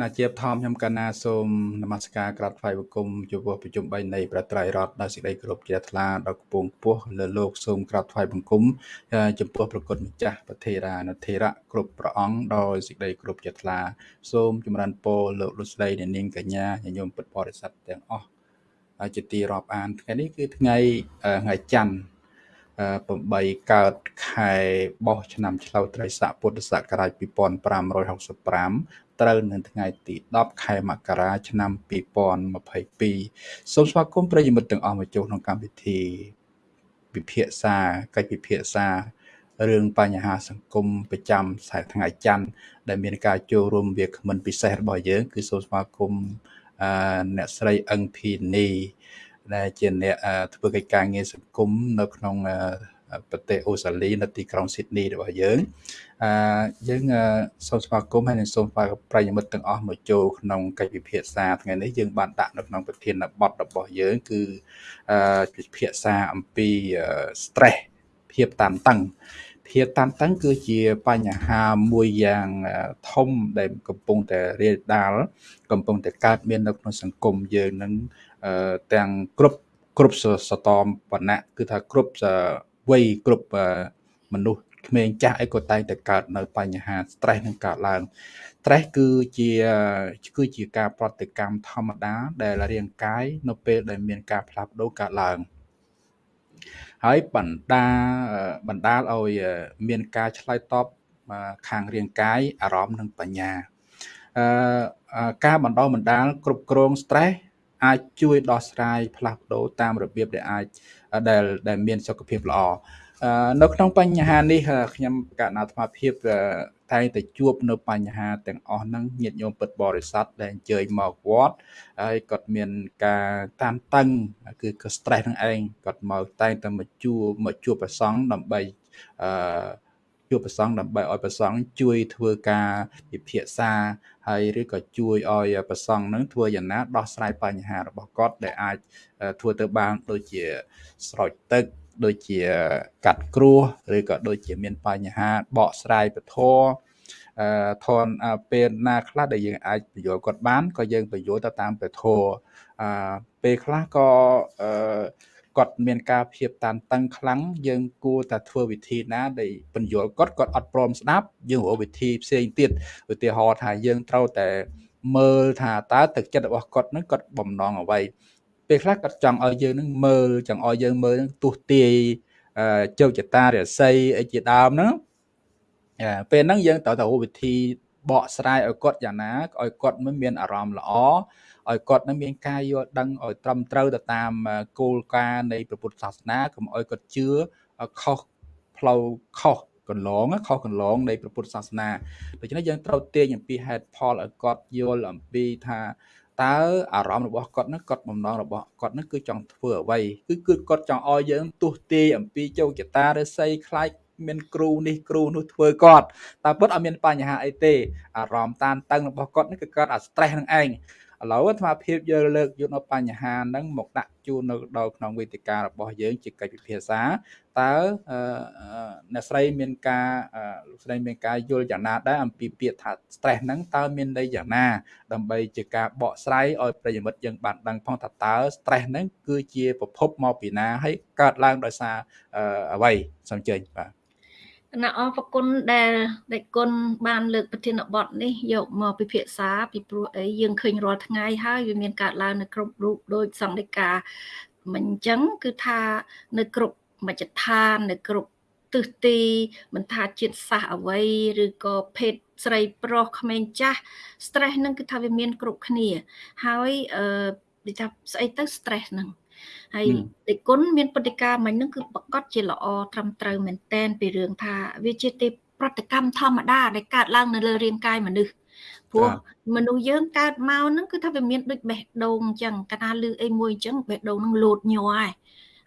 ណាជាបឋមខ្ញុំកណាសូមនមស្ការក្រាបថ្វាយបង្គំចំពោះប្រជុំ3នៃប្រត្រៃរដ្ឋដោយសេចក្តីគោរពជ្រះថ្លាដល់គពងខ្ពស់លើលោកសូមក្រាបថ្វាយបង្គំចំពោះប្រគុណម្ចាស់ប្រធេរានុធេរៈគ្រប់ព្រះអង្គដោយសេចក្តីគោរពជ្រះថ្លាសូមចម្រើនពរលោកលោកស្រីអ្នកនាងកញ្ញាញញោមពុទ្ធបរិស័ទទាំងអស់ជាទីរាប់អានថ្ងៃនេះគឺថ្ងៃថ្ងៃច័ន្ទ8កើតខែបោះឆ្នាំឆ្លូវត្រីស័កពុទ្ធសករាជ2565 ត្រូវនៅថ្ងៃទី10ខែមករាឆ្នាំ2022សូមស្វាគមន៍ប្រិយមិត្តទាំងអស់មកចូលក្នុងកម្មវិធីពិភាក្សាកិច្ចពិភាក្សារឿងបញ្ហាសង្គមប្រចាំថ្ងៃច័ន្ទដែលមានការចូលរួមវាគ្មិនពិសេសរបស់យើង គឺសូមស្វាគមន៍អ្នកស្រីអឹងភីនីដែលជាអ្នកធ្វើកិច្ចការងារសង្គមនៅក្នុង ប្រទេសអូស្ត្រាលីនៅទីក្រុងស៊ីដនីរបស់យើងអឺយើងសូមស្វាគមន៍ហើយនិងសូមស្វាគមន៍ប្រិយមិត្តទាំងអស់មកចូលក្នុងកិច្ចពិភាក្សាថ្ងៃនេះយើងបានដាក់នៅក្នុងប្រធានបទរបស់យើងគឺអឺពិភាក្សាអំពី stress ភាពតានតឹងភាពតានតឹងគឺជាបញ្ហាមួយយ៉ាងធំដែលកំពុងតែរាលដាលកំពុងតែកើតមាននៅក្នុងសង្គមយើងនឹងទាំងគ្រប់គ្រប់សតមវណ្ណៈគឺថាគ្រប់ វ័យគ្រប់មនុស្សក្មេងចាស់អីក៏តែងតែកើតនៅបញ្ហា stress នឹងកើតឡើង stress គឺជាគឺជាការប្រតិកម្មធម្មតា ដែលរាងកាយនៅពេលដែលមានការផ្លាស់ប្ដូរកើតឡើងហើយបណ្ដាបណ្ដាលឲ្យមានការឆ្លើយតបខាងរាងកាយអារម្មណ៍និងបញ្ញាអឺការបណ្ដោះបណ្ដាលគ្រប់គ្រង stress អាចជួយដោះស្រាយផ្លាស់ប្ដូរតាមរបៀបដែលអាចដែលដែលមានសុខភាពល្អនៅក្នុងបញ្ហានេះខ្ញុំកណ្ណាអាត្មាភាពតែងតែជួបនៅបញ្ហាទាំងអស់ហ្នឹងញាតិញោមពិតបរិស័ទដែលអញ្ជើញមកវត្តហើយគាត់មានការតានតឹងគឺក៏ stress ហ្នឹងឯងគាត់មកតែងតែមកជួបមកជួបប្រសង់ដើម្បីអឺ ជួបប្រសង់ដើម្បីឲ្យប្រសង់ជួយធ្វើការពិភាក្សាហើយឬក៏ជួយឲ្យប្រសង់នឹងធ្វើយ៉ាងណាដោះស្រាយបញ្ហារបស់គាត់ដែលអាចធ្វើទៅបានដូចជាស្រោចទឹកដូចជាកាត់គ្រោះឬក៏ដូចជាមានបញ្ហាបកស្រាយពធអឺធនពេលណាខ្លះដែលយើងអាចបញ្យល់គាត់បានក៏យើងបញ្យល់ទៅតាមពធអឺពេលខ្លះក៏អឺ គាត់មានការភាពតានតឹងខ្លាំងយើងគួរតែធ្វើវិធីណាដែលបញ្យល់គាត់គាត់អត់ព្រមស្ដាប់យើងរកវិធីផ្សេងទៀតឧទាហរណ៍ថាយើងត្រូវតែមើលថាតើទឹកចិត្តរបស់គាត់នឹងគាត់បំណងអ្វីពេលខ្លះគាត់ចង់ឲ្យយើងនឹងមើលចង់ឲ្យយើងមើលនឹងទុះទាយជោគជតារស័យអីជាដើមហ្នឹងពេលហ្នឹងយើងត្រូវតែរកវិធីបកស្រាយឲ្យគាត់យ៉ាងណាឲ្យគាត់មិនមានអារម្មណ៍ល្អ ឲ្យគាត់នឹងមានការយល់ដឹងឲ្យត្រឹមត្រូវទៅតាមគោលការណ៍នៃព្រះពុទ្ធសាសនាកុំឲ្យគាត់ជឿខុសផ្លូវខុសកន្លងខុសកន្លងនៃព្រះពុទ្ធសាសនាដូច្នេះយើងត្រូវទាញអំពីហេតុផលឲ្យគាត់យល់អំពីថាតើអារម្មណ៍របស់គាត់នឹងគាត់បំណងរបស់គាត់នឹងគឺចង់ធ្វើអ្វីគឺគឺគាត់ចង់ឲ្យយើងទុះទាយអំពីជោគជតាឬស័យខ្លាចមានគ្រូនេះគ្រូនោះធ្វើគាត់តែពិតអត់មានបញ្ហាអីទេអារម្មណ៍តានតឹងរបស់គាត់នេះគឺកើតអា stress នឹងឯង ឥឡូវអាត្មាភាពយើងលើកយកនៅបញ្ហាហ្នឹងមកដាក់ជូននៅដល់ក្នុងវេទិការបស់យើងជាកិច្ចពិភាក្សាតើអ្នកស្រីមានការលោកស្រីមានការយល់យ៉ាងណាដែរអំពីពាក្យថា stress ហ្នឹងតើមានន័យយ៉ាងណា ដើម្បីជាការបកស្រាយឲ្យប្រិយមិត្តយើងបានដឹងផងថាតើ stress ហ្នឹងគឺជាប្រភពមកពីណាហើយកើតឡើងដោយសារអ្វីសូមអញ្ជើញបាទ គណៈអរប្រគុណដែលដេចគុណបានលើកប្រធានបទនេះយកមកពិភាក្សាពីព្រោះអីយើងឃើញរាល់ថ្ងៃហើយវាមានកើតឡើងនៅគ្រប់រូបដោយសង្ឃិកាមិនអញ្ចឹងគឺថានៅគ្រប់មជ្ឈដ្ឋាននៅគ្រប់ទិសទីមិនថាជាតិសាសអ្វីឬក៏ភេទស្រីប្រុសក្មេងចាស់ stress ហ្នឹងគឺថាវាមានគ្រប់គ្នា ហើយអឺនិយាយថាស្អីទៅ stress ហ្នឹង ហើយដេគុណមានព្រឹត្តិការណ៍មិញហ្នឹងគឺប្រកាសជាល្អត្រឹមត្រូវមែនតែនពីរឿងថាវាជាទេប្រតិកម្មធម្មតាដែលកើតឡើងនៅលើរាងកាយមនុស្សព្រោះមនុស្សយើងកើតមកហ្នឹងគឺថាវាមានដូចបេះដូងអញ្ចឹងកាលណាលឺអីមួយអញ្ចឹងបេះដូងហ្នឹងលោតញ័រហើយ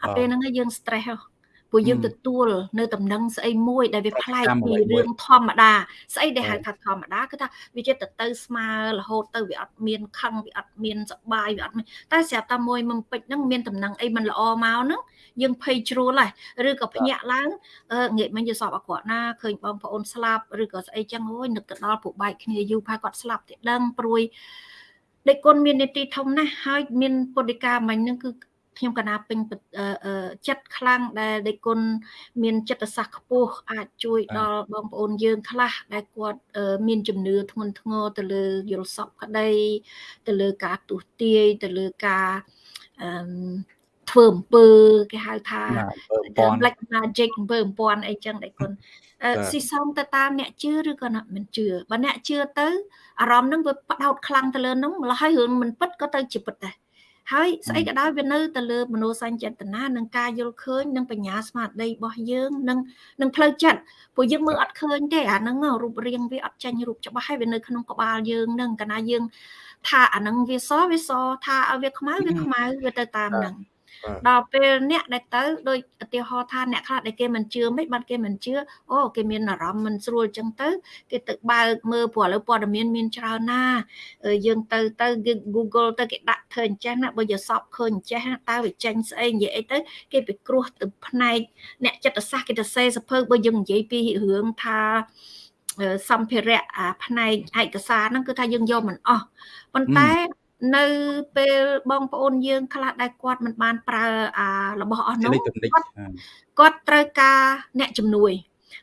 អាពេលហ្នឹងយើង stress ហ៎ ព្រោះយើងទទួលនៅដំណឹងស្អីមួយដែលវាប្លែកពីរឿងធម្មតាស្អីដែលហៅថាធម្មតាគឺថាវាជាទៅទៅស្មើរហូតទៅវាអត់មានខឹងវាអត់មានសបាយវាអត់មានតែស្រាប់តែមួយមុំពេជ្រហ្នឹងមានដំណឹងអីមិនល្អមកហ្នឹងយើងភ័យជ្រួលហើយឬក៏ភ្ញាក់ឡើងងាកមិញយល់សពអក្រក់ណាឃើញបងប្អូនស្លាប់ឬក៏ស្អីចឹងអូយនឹកទៅដល់ពួកបែកគ្នាយូរផាគាត់ស្លាប់ទេដឹងព្រួយដេកគុណមាននីតិធំណាស់ហើយមានពុទ្ធិកាមិញហ្នឹងគឺ ខ្ញុំកណាពេញចិត្តខ្លាំងដែលដេគុណមានចិត្តសាស្ត្រខ្ពស់អាចជួយដល់បងប្អូនយើងខ្លះដែលគាត់មានជំនឿធ្ងន់ធ្ងរទៅលើយល់សពក្តីទៅលើការទុះទាយទៅលើការអឺធ្វើអំពើគេហៅថា black magic អំពើអំពាន់អីចឹងដេគុណស៊ីសំទៅតាមអ្នកជឿឬក៏អ្នកមិនជឿបើអ្នកជឿទៅអារម្មណ៍ហ្នឹងវាផ្ដោតខ្លាំងទៅលើហ្នឹងម្ល៉េះហើយរឿងមិនពិតក៏ទៅជាពិតដែរ ហើយស្អីក៏ដោយវានៅទៅលើមនោសញ្ចេតនានិងការយល់ឃើញនិងបញ្ញាស្មារតីរបស់យើងនិងនិងផ្លូវចិត្តព្រោះយើងមើលអត់ឃើញទេអាហ្នឹងរូបរាងវាអត់ចាញ់រូបច្បាស់ហើយវានៅក្នុងក្បាលយើងនឹងកាលណាយើងថាអាហ្នឹងវាសវាសថាឲ្យវាខ្មៅវាខ្មៅវាទៅតាមហ្នឹង ដល់ពេលអ្នកដែលទៅដូចឧទាហរណ៍ថាអ្នកខ្លះដែលគេមិនជឿមិនបានគេមិនជឿអូគេមានអារម្មណ៍មិនស្រួលចឹងទៅគេទៅបើកមើលព្រោះឥឡូវព័ត៌មានមានច្រើនណាយើងទៅទៅ Google ទៅគេដាក់ធ្វើអញ្ចឹងណាបើយកសពឃើញអញ្ចេះតើវាចេញស្អីនិយាយអីទៅគេពិគ្រោះទៅផ្នែកអ្នកចិត្តសាស្ត្រគេទៅសេសភើបើយើងនិយាយពីរឿងថាសម្ភារៈអាផ្នែកឯកសារហ្នឹងគឺថាយើងយកមិនអស់ប៉ុន្តែ នៅពេលបងប្អូនយើងខ្លះដែលគាត់មិនបានប្រើអារបស់អស់នោះគាត់គាត់ត្រូវការអ្នកជំនួយ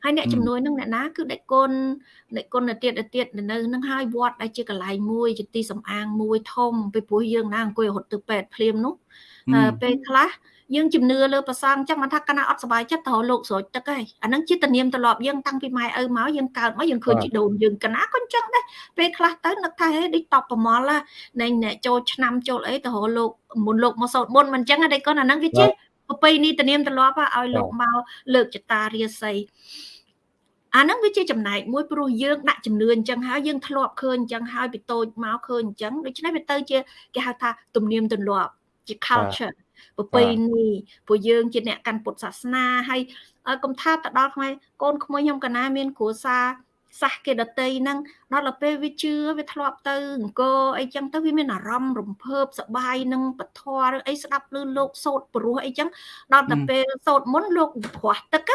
ហើយអ្នកជំនួយនឹងអ្នកណាគឺដេចគុណដេចគុណទៅទៀតទៅទៀតនៅនឹងហើយវត្តដែលជាកន្លែងមួយជាទីសំអាងមួយធំពីព្រោះយើងណាអង្គុយរហូតទៅពេទ្យភ្លាមនោះពេលខ្លះ យើងជំនឿលើប្រសងចឹងមិនថាកណាអត់សុបាយចិត្តទៅលោកស្រួចទឹកហើយអានឹងជាតនាមទម្លាប់យើងតាំងពីម៉ែឪមកយើងកើតមកយើងឃើញជីដូនយើងកណាក៏ចឹងដែរពេលខ្លះទៅនឹកថាហេដូចតបប្រមល់ណែអ្នកចូលឆ្នាំចូលអីទៅរលោកមុនលោកមកសោតមុនមិនចឹងទេគាត់អានឹងវាជាប្រពៃណីតនាមទម្លាប់ឲ្យលោកមកលើកចតារាសីអាហ្នឹងវាជាចំណែកមួយព្រោះយើងដាក់ជំនឿអញ្ចឹងហើយយើងធ្លាប់ឃើញអញ្ចឹងហើយពីតូចមកឃើញអញ្ចឹងដូច្នេះវាទៅជាគេហៅថាទំនៀមទម្លាប់ជា culture ប្រពៃណីព្រោះយើងជាអ្នកកាន់ពុទ្ធសាសនាហើយកុំថាទៅដល់ខ្មែរកូនក្មួយខ្ញុំកណាមានគ្រួសារសាសគេដតីហ្នឹងដល់ទៅពេលវាជឿវាធ្លាប់ទៅអង្គអីចឹងទៅវាមានអារម្មណ៍រំភើបសប្បាយនឹងពធឬអីស្ដាប់ឮលោកសោតព្រោះអីចឹងដល់ទៅពេលសោតមុនលោកព្រោះទឹក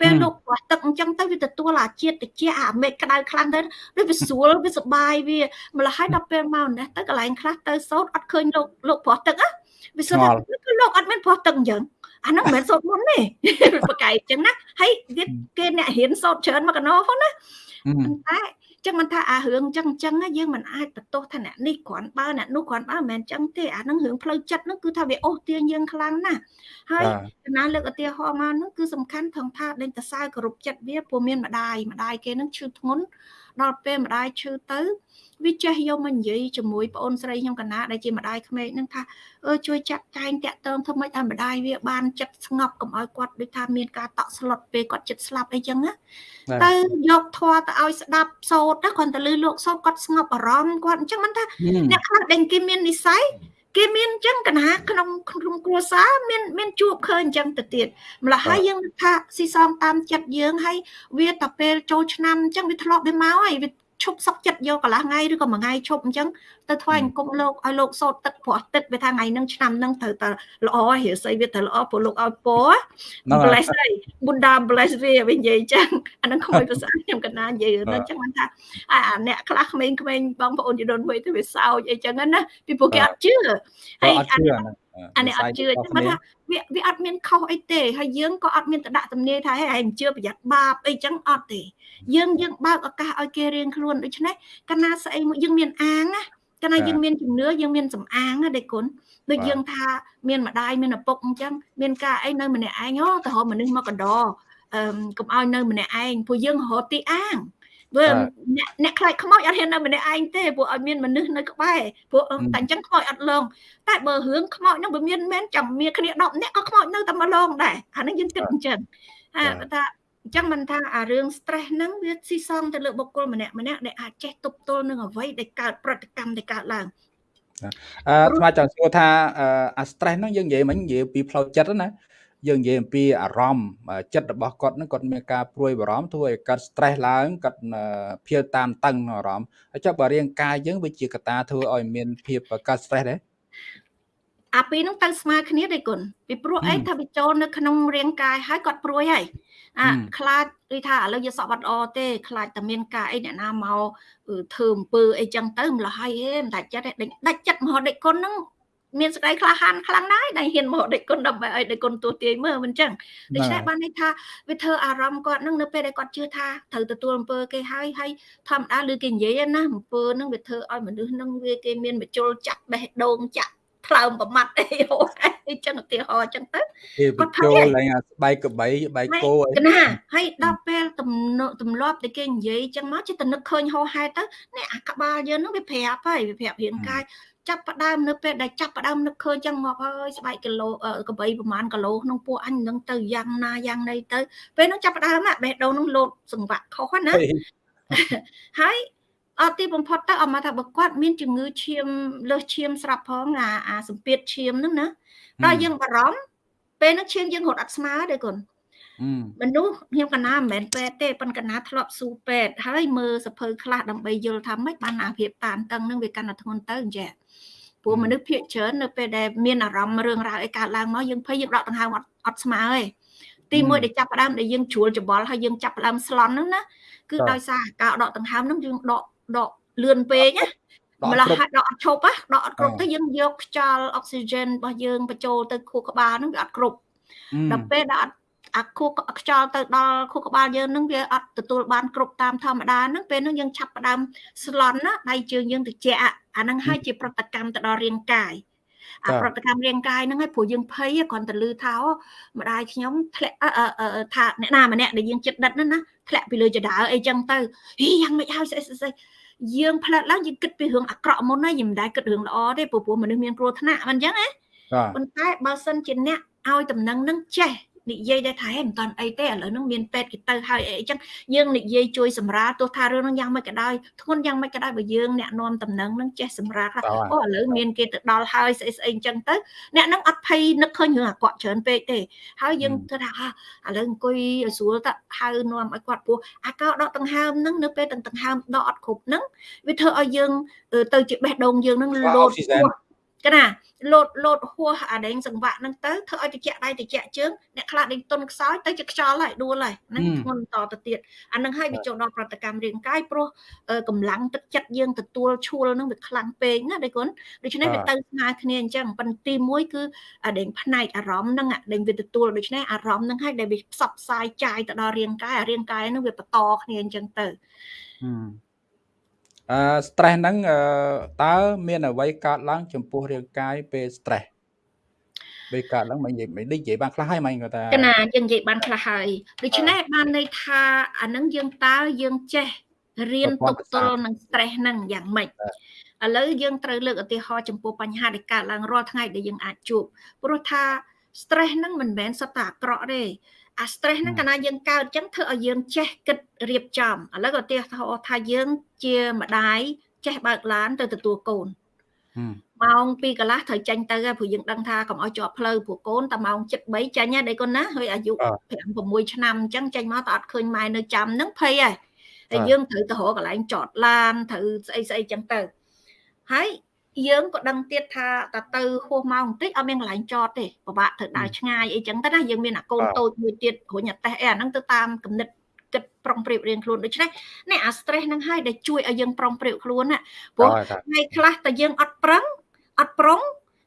ពេលលោកព្រោះទឹកអញ្ចឹងទៅវាទទួលអាជាតិតិចអាមេឃក្តៅខ្លាំងទៅដូចវាស្រួលវាសប្បាយវាម្ល៉េះហើយដល់ពេលមកនេះទៅកន្លែងខ្លះទៅសោតអត់ឃើញលោកលោកព្រោះទឹកណា វាសួរថាគឺលោកអត់មានព្រោះទឹកអញ្ចឹងអាហ្នឹងមិនមែនសោតមុនទេប្រកែកអញ្ចឹងណាហើយវាគេអ្នករៀនសោតច្រើនមកកណោផងណាប៉ុន្តែចឹងមិនថាអារឿងចឹងចឹងយើងមិនអាចបន្ទោសថាអ្នកនេះគ្រាន់បើអ្នកនោះគ្រាន់បើមិនមែនចឹងទេអានឹងរឿងផ្លូវចិត្តហ្នឹងគឺថាវាអូសទាញយើងខ្លាំងណាស់ហើយចំណាលើកឧទាហរណ៍មកហ្នឹងគឺសំខាន់ថងថាដេញតសៅគោរពចិត្តវាព្រោះមានម្ដាយម្ដាយគេហ្នឹងឈឺធ្ងន់ដល់ពេលម្ដាយឈឺទៅ វាចេះយកមកនិយាយជាមួយប្អូនស្រីខ្ញុំកណាដែលជាម្ដាយក្មេកនឹងថាអឺជួយចាត់ចែងតាក់ទងធ្វើម៉េចឲ្យម្ដាយវាបានចិត្តស្ងប់កុំឲ្យគាត់ដូចថាមានការតក់ស្លុតពេលគាត់ចិត្តស្លាប់អីចឹងណាទៅយកធွာទៅឲ្យស្ដាប់សូត្រណាគាត់ទៅលឺលោកសូត្រគាត់ស្ងប់អារម្មណ៍គាត់អញ្ចឹងមិនថាអ្នកខ្លះដែលគេមាននិស័យគេមានអញ្ចឹងកណាក្នុងក្នុងគ្រួសារមានមានជួបឃើញអញ្ចឹងទៅទៀតម្ល៉េះហើយយើងថាស៊ីសំតាមចិត្តយើងហើយវាតែពេលចូលឆ្នាំអញ្ចឹងវាធ្លាប់វាមកហើយវា ឈប់សុកចិត្តយកកន្លះថ្ងៃឬក៏មួយថ្ងៃឈប់អញ្ចឹងទៅថ្វាយអង្គមលោកឲ្យលោកសោតទឹកព្រោះទឹកវាថាថ្ងៃហ្នឹងឆ្នាំហ្នឹងត្រូវតែល្អរាសីវាត្រូវល្អព្រោះលោកឲ្យពរ bless ហើយបុណ្ដា bless វាវិញនិយាយអញ្ចឹងអាហ្នឹងខ្មោចភាសាខ្ញុំកណានិយាយទៅអញ្ចឹងមិនថាអាអ្នកខ្លះក្មេងៗបងប្អូនជីដូនមួយទៅវាសោចអីចឹងណាពីព្រោះគេអត់ជឿហើយអត់ជឿ អាហ្នឹងអានេះអត់ជឿតែថាវាវាអត់មានខុសអីទេហើយយើងក៏អត់មានតដាក់ទំនាយថាហេឯងជឿប្រយ័ត្នបាបអីចឹងអត់ទេយើងយើងបើកឱកាសឲ្យគេរៀងខ្លួនដូច្នេះកាលណាស្អីមួយយើងមានអាងណាកាលណាយើងមានជំនឿយើងមានសំអាងណាដេគុណដូចយើងថាមានម្ដាយមានឪពុកអញ្ចឹងមានការអីនៅម្នាក់ឯងអូទៅរកមនុស្សមកកណ្ដោអឺកុំឲ្យនៅម្នាក់ឯងព្រោះយើងរកទីអាង ព្រោះអ្នកអ្នកខ្លាចខ្មោចអត់ហ៊ាននៅម្នាក់ឯងទេព្រោះឲ្យមានមនុស្សនៅក្បែរព្រោះតែអញ្ចឹងខ្មោចអត់លងតែបើរឿងខ្មោចហ្នឹងវាមានមែនចាំមានគ្នា10នាក់ក៏ខ្មោចនៅតែមកលងដែរអាហ្នឹងយើងគិតអញ្ចឹងថាថាអញ្ចឹងមិនថាអារឿង stress ហ្នឹងវាស៊ីសងទៅលើបុគ្គលម្នាក់ម្នាក់ដែលអាចចេះទប់ទល់នឹងអ្វីដែលកើតប្រតិកម្មដែលកើតឡើងអឺស្មាចង់សួរថាអា stress ហ្នឹងយើងនិយាយមិញនិយាយពីផ្លូវចិត្តណា យើងនិយាយអំពីអារម្មណ៍ចិត្តរបស់គាត់ហ្នឹងគាត់មានការព្រួយបារម្ភធ្វើឲ្យគាត់ stress ឡើងគាត់ភៀវតានតឹងអារម្មណ៍ហើយចុះបើរាងកាយយើងវាជាកត្តាធ្វើឲ្យមានភាពកើត stress ដែរអាពីរហ្នឹងទៅស្មើគ្នាទេគុណពីព្រោះអីថាវាចូលនៅក្នុងរាងកាយហើយគាត់ព្រួយហើយអាខ្លាចគឺថាឥឡូវយើងសក់បាត់អទេខ្លាចតែមានការអីអ្នកណាមកធ្វើអំពើអីចឹងទៅម្ល៉េះហើយហេមិនដាច់ចិត្តទេដាច់ចិត្តមហោដេកគុណហ្នឹង មានសេចក្តីក្លាហានខ្លាំងណាស់ដែលហ៊ានមកដេកគុណដើម្បីឲ្យដេកគុណទួទាយមើលមិនចឹងដូច្នេះបានន័យថាវាធ្វើអារម្មណ៍គាត់នឹងនៅពេលដែលគាត់ជឿថាត្រូវទទួលអំពើគេហើយហើយធម្មតាឬគេនិយាយណាអំពើនឹងវាធ្វើឲ្យមនុស្សនឹងវាគេមានមជុលចាក់បេះដូងចាក់ថ្លើមប្រមាត់អីហូអីចឹងឧទាហរណ៍ចឹងទៅគាត់ចូលឡើងអាស្បែកក្បីស្បែកគោអីណាហើយដល់ពេលទម្លាប់ដែលគេនិយាយចឹងមកចិត្តនឹកឃើញហោហែទៅនេះអាក្បាលយើងនឹងវាប្រាប់ហើយវាប្រាប់រាងកាយ ចាប់ផ្ដើមនៅពេលដែលចាប់ផ្ដើមនឹកឃើញចឹងមកហើយស្បែកគីឡូកបីប្រហែលគីឡូក្នុងពោះអញនឹងទៅយ៉ាងណាយ៉ាងណីទៅពេលនោះចាប់ផ្ដើមបេះដូងនឹងលោតសង្វាក់ខុសណាហើយអត់ទីបំផុតទៅអមថាបើគាត់មានជំងឺឈាមលើសឈាមស្រាប់ផងអាអាសម្ពាធឈាមហ្នឹងណាដល់យើងបារម្ភពេលហ្នឹងឈាមយើងរត់អត់ស្មើទេគុណមនុស្សខ្ញុំកណាមិនមែនពេទ្យទេប៉ុន្តែកណាធ្លាប់ស៊ូពេទ្យហើយមើលសភៅខ្លះដើម្បីយល់ថាម៉េចបានអាភាពតានតឹងនឹងវាកាន់តែធ្ងន់ទៅអញ្ចឹង ព្រោះមនុស្សភាគច្រើននៅពេលដែលមានអារម្មណ៍រឿងរ៉ាវអីកើតឡើងមកយើងភ័យយើងដកដង្ហើមអត់អត់ស្មើទេទីមួយដែលចាប់ផ្ដើមដែលយើងជ្រួលច្បល់ហើយយើងចាប់ផ្ដើមស្លន់ហ្នឹងណាគឺដោយសារការដកដង្ហើមហ្នឹងយើងដកដកលឿនពេកណាម្ល៉េះហាត់ដកអត់ឈប់ណាដកអត់គ្រប់ទៅយើងយកខ្យល់អុកស៊ីហ្សែនរបស់យើងបញ្ចូលទៅខួរក្បាលហ្នឹងវាអត់គ្រប់ដល់ពេលដែលអត់ អាខួរខ្យល់ទៅដល់ខួរក្បាលយើងនឹងវាអត់ទទួលបានគ្រប់តាមធម្មតាហ្នឹងពេលហ្នឹងយើងឆាប់ផ្ដើមស្លន់ណាដៃជើងយើងត្រជាក់អាហ្នឹងហើយជាប្រតិកម្មទៅដល់រាងកាយអាប្រតិកម្មរាងកាយហ្នឹងហើយព្រោះយើងភ័យគ្រាន់តែលឺថាម្ដាយខ្ញុំធ្លាក់ថាអ្នកណាម្នាក់ដែលយើងចិត្តដិតហ្នឹងណាធ្លាក់ពីលើចដើអីចឹងទៅហីយ៉ាងម៉េចហើយស្អីស្អីយើងផ្លាត់ឡើងយើងគិតពីរឿងអាក្រក់មុនហើយយើងមិនដែលគិតរឿងល្អទេព្រោះមនុស្សមានគ្រោះថ្នាក់មិនអញ្ចឹងណាប៉ុន្តែបើសិនជាអ្នកឲ្យតំណែងនឹងចេះ និយាយដែរថាហេមិនតាន់អីទេឥឡូវហ្នឹងមានពេទ្យគេទៅហើយអីចឹងយើងនិយាយជួយសម្រាលទោះថារឿងហ្នឹងយ៉ាងម៉េចក៏ដោយធ្ងន់យ៉ាងម៉េចក៏ដោយបើយើងអ្នកនាំតំណែងហ្នឹងចេះសម្រាលថាអូឥឡូវមានគេទៅដល់ហើយស្អីស្អីចឹងទៅអ្នកហ្នឹងអត់ភ័យនឹកឃើញរឿងអាក្រក់ច្រើនពេកទេហើយយើងធ្វើថាឥឡូវអង្គុយឲ្យស្រួលទៅហៅនាំឲ្យគាត់ពោះអាកោដកដង្ហើមហ្នឹងនៅពេលដង្ហើមដកអត់គ្រប់ហ្នឹងវាធ្វើឲ្យយើងទៅជាបេះដូងយើងហ្នឹងលោត កណាលោតលោតហួសអាដេងសង្វាក់ហ្នឹងទៅធ្វើឲ្យតិចដៃតិចជើងអ្នកខ្លះដេញទុនខ្សោយទៅជាខ្យល់ហើយដួលហើយហ្នឹងធ្ងន់តទៅទៀតអាហ្នឹងហើយវាចូលដល់ប្រតិកម្មរាងកាយព្រោះកម្លាំងទឹកចិត្តយើងទទួលឈួលហ្នឹងវាខ្លាំងពេកណាដៃគុណដូច្នេះវាទៅស្មើគ្នាអញ្ចឹងប៉ុន្តែទី1គឺអាដេងផ្នែកអារម្មណ៍ហ្នឹងអាដេងវាទទួលដូច្នេះអារម្មណ៍ហ្នឹងហើយដែលវាផ្សព្វផ្សាយចាយទៅដល់រាងកាយអារាងកាយហ្នឹងវាបន្តគ្នាអញ្ចឹងទៅ អឺ stress ហ្នឹងតើមានអ្វីកើតឡើងចំពោះរាងកាយពេល stress ពេលកើតឡើងមិននិយាយមិននិយាយបានខ្លះហើយមិនគាត់ថាកណាយើងនិយាយបានខ្លះហើយដូច្នេះបានន័យថាអានឹងយើងតើយើងចេះរៀនទប់ទល់នឹង stress ហ្នឹងយ៉ាងម៉េចឥឡូវយើងត្រូវលើកឧទាហរណ៍ចំពោះបញ្ហាដែលកើតឡើងរាល់ថ្ងៃដែលយើងអាចជួបព្រោះថា stress ហ្នឹងមិនមែនសុទ្ធតែអាក្រក់ទេ អា stress ហ្នឹងកាលណាយើងកើតអញ្ចឹងធ្វើឲ្យយើងចេះគិតរៀបចំឥឡូវក៏ទាថាយើងជាម្ដាយចេះបើកឡានទៅទទួលកូនម៉ោង2កន្លះត្រូវចេញទៅព្រោះយើងដឹងថាកុំឲ្យជាប់ផ្លូវព្រោះកូនតែម៉ោង7:03ចេញដែរកូនណាហើយអាយុ5 6ឆ្នាំអញ្ចឹងចេញមកតែអត់ឃើញម៉ែនៅចាំហ្នឹងភ័យហើយតែយើងត្រូវទៅរកកន្លែងចតឡានត្រូវស្អីស្អីអញ្ចឹងទៅហើយ យើងក៏ដឹងទៀតថាតើទៅហួសមកបន្តិចអត់មានកន្លែងចតទេពិបាកត្រូវដើរឆ្ងាយអីចឹងទៅណាយើងមានអាកូនតូចមួយទៀតរុញអាតេះអីអាហ្នឹងទៅតាមគំនិតគិតប្រុងប្រៀបរៀងខ្លួនដូច្នេះនេះអា stress ហ្នឹងហើយដែលជួយឲ្យយើងប្រុងប្រៀបខ្លួនណាព្រោះថ្ងៃខ្លះតែយើងអត់ប្រឹងអត់ប្រុង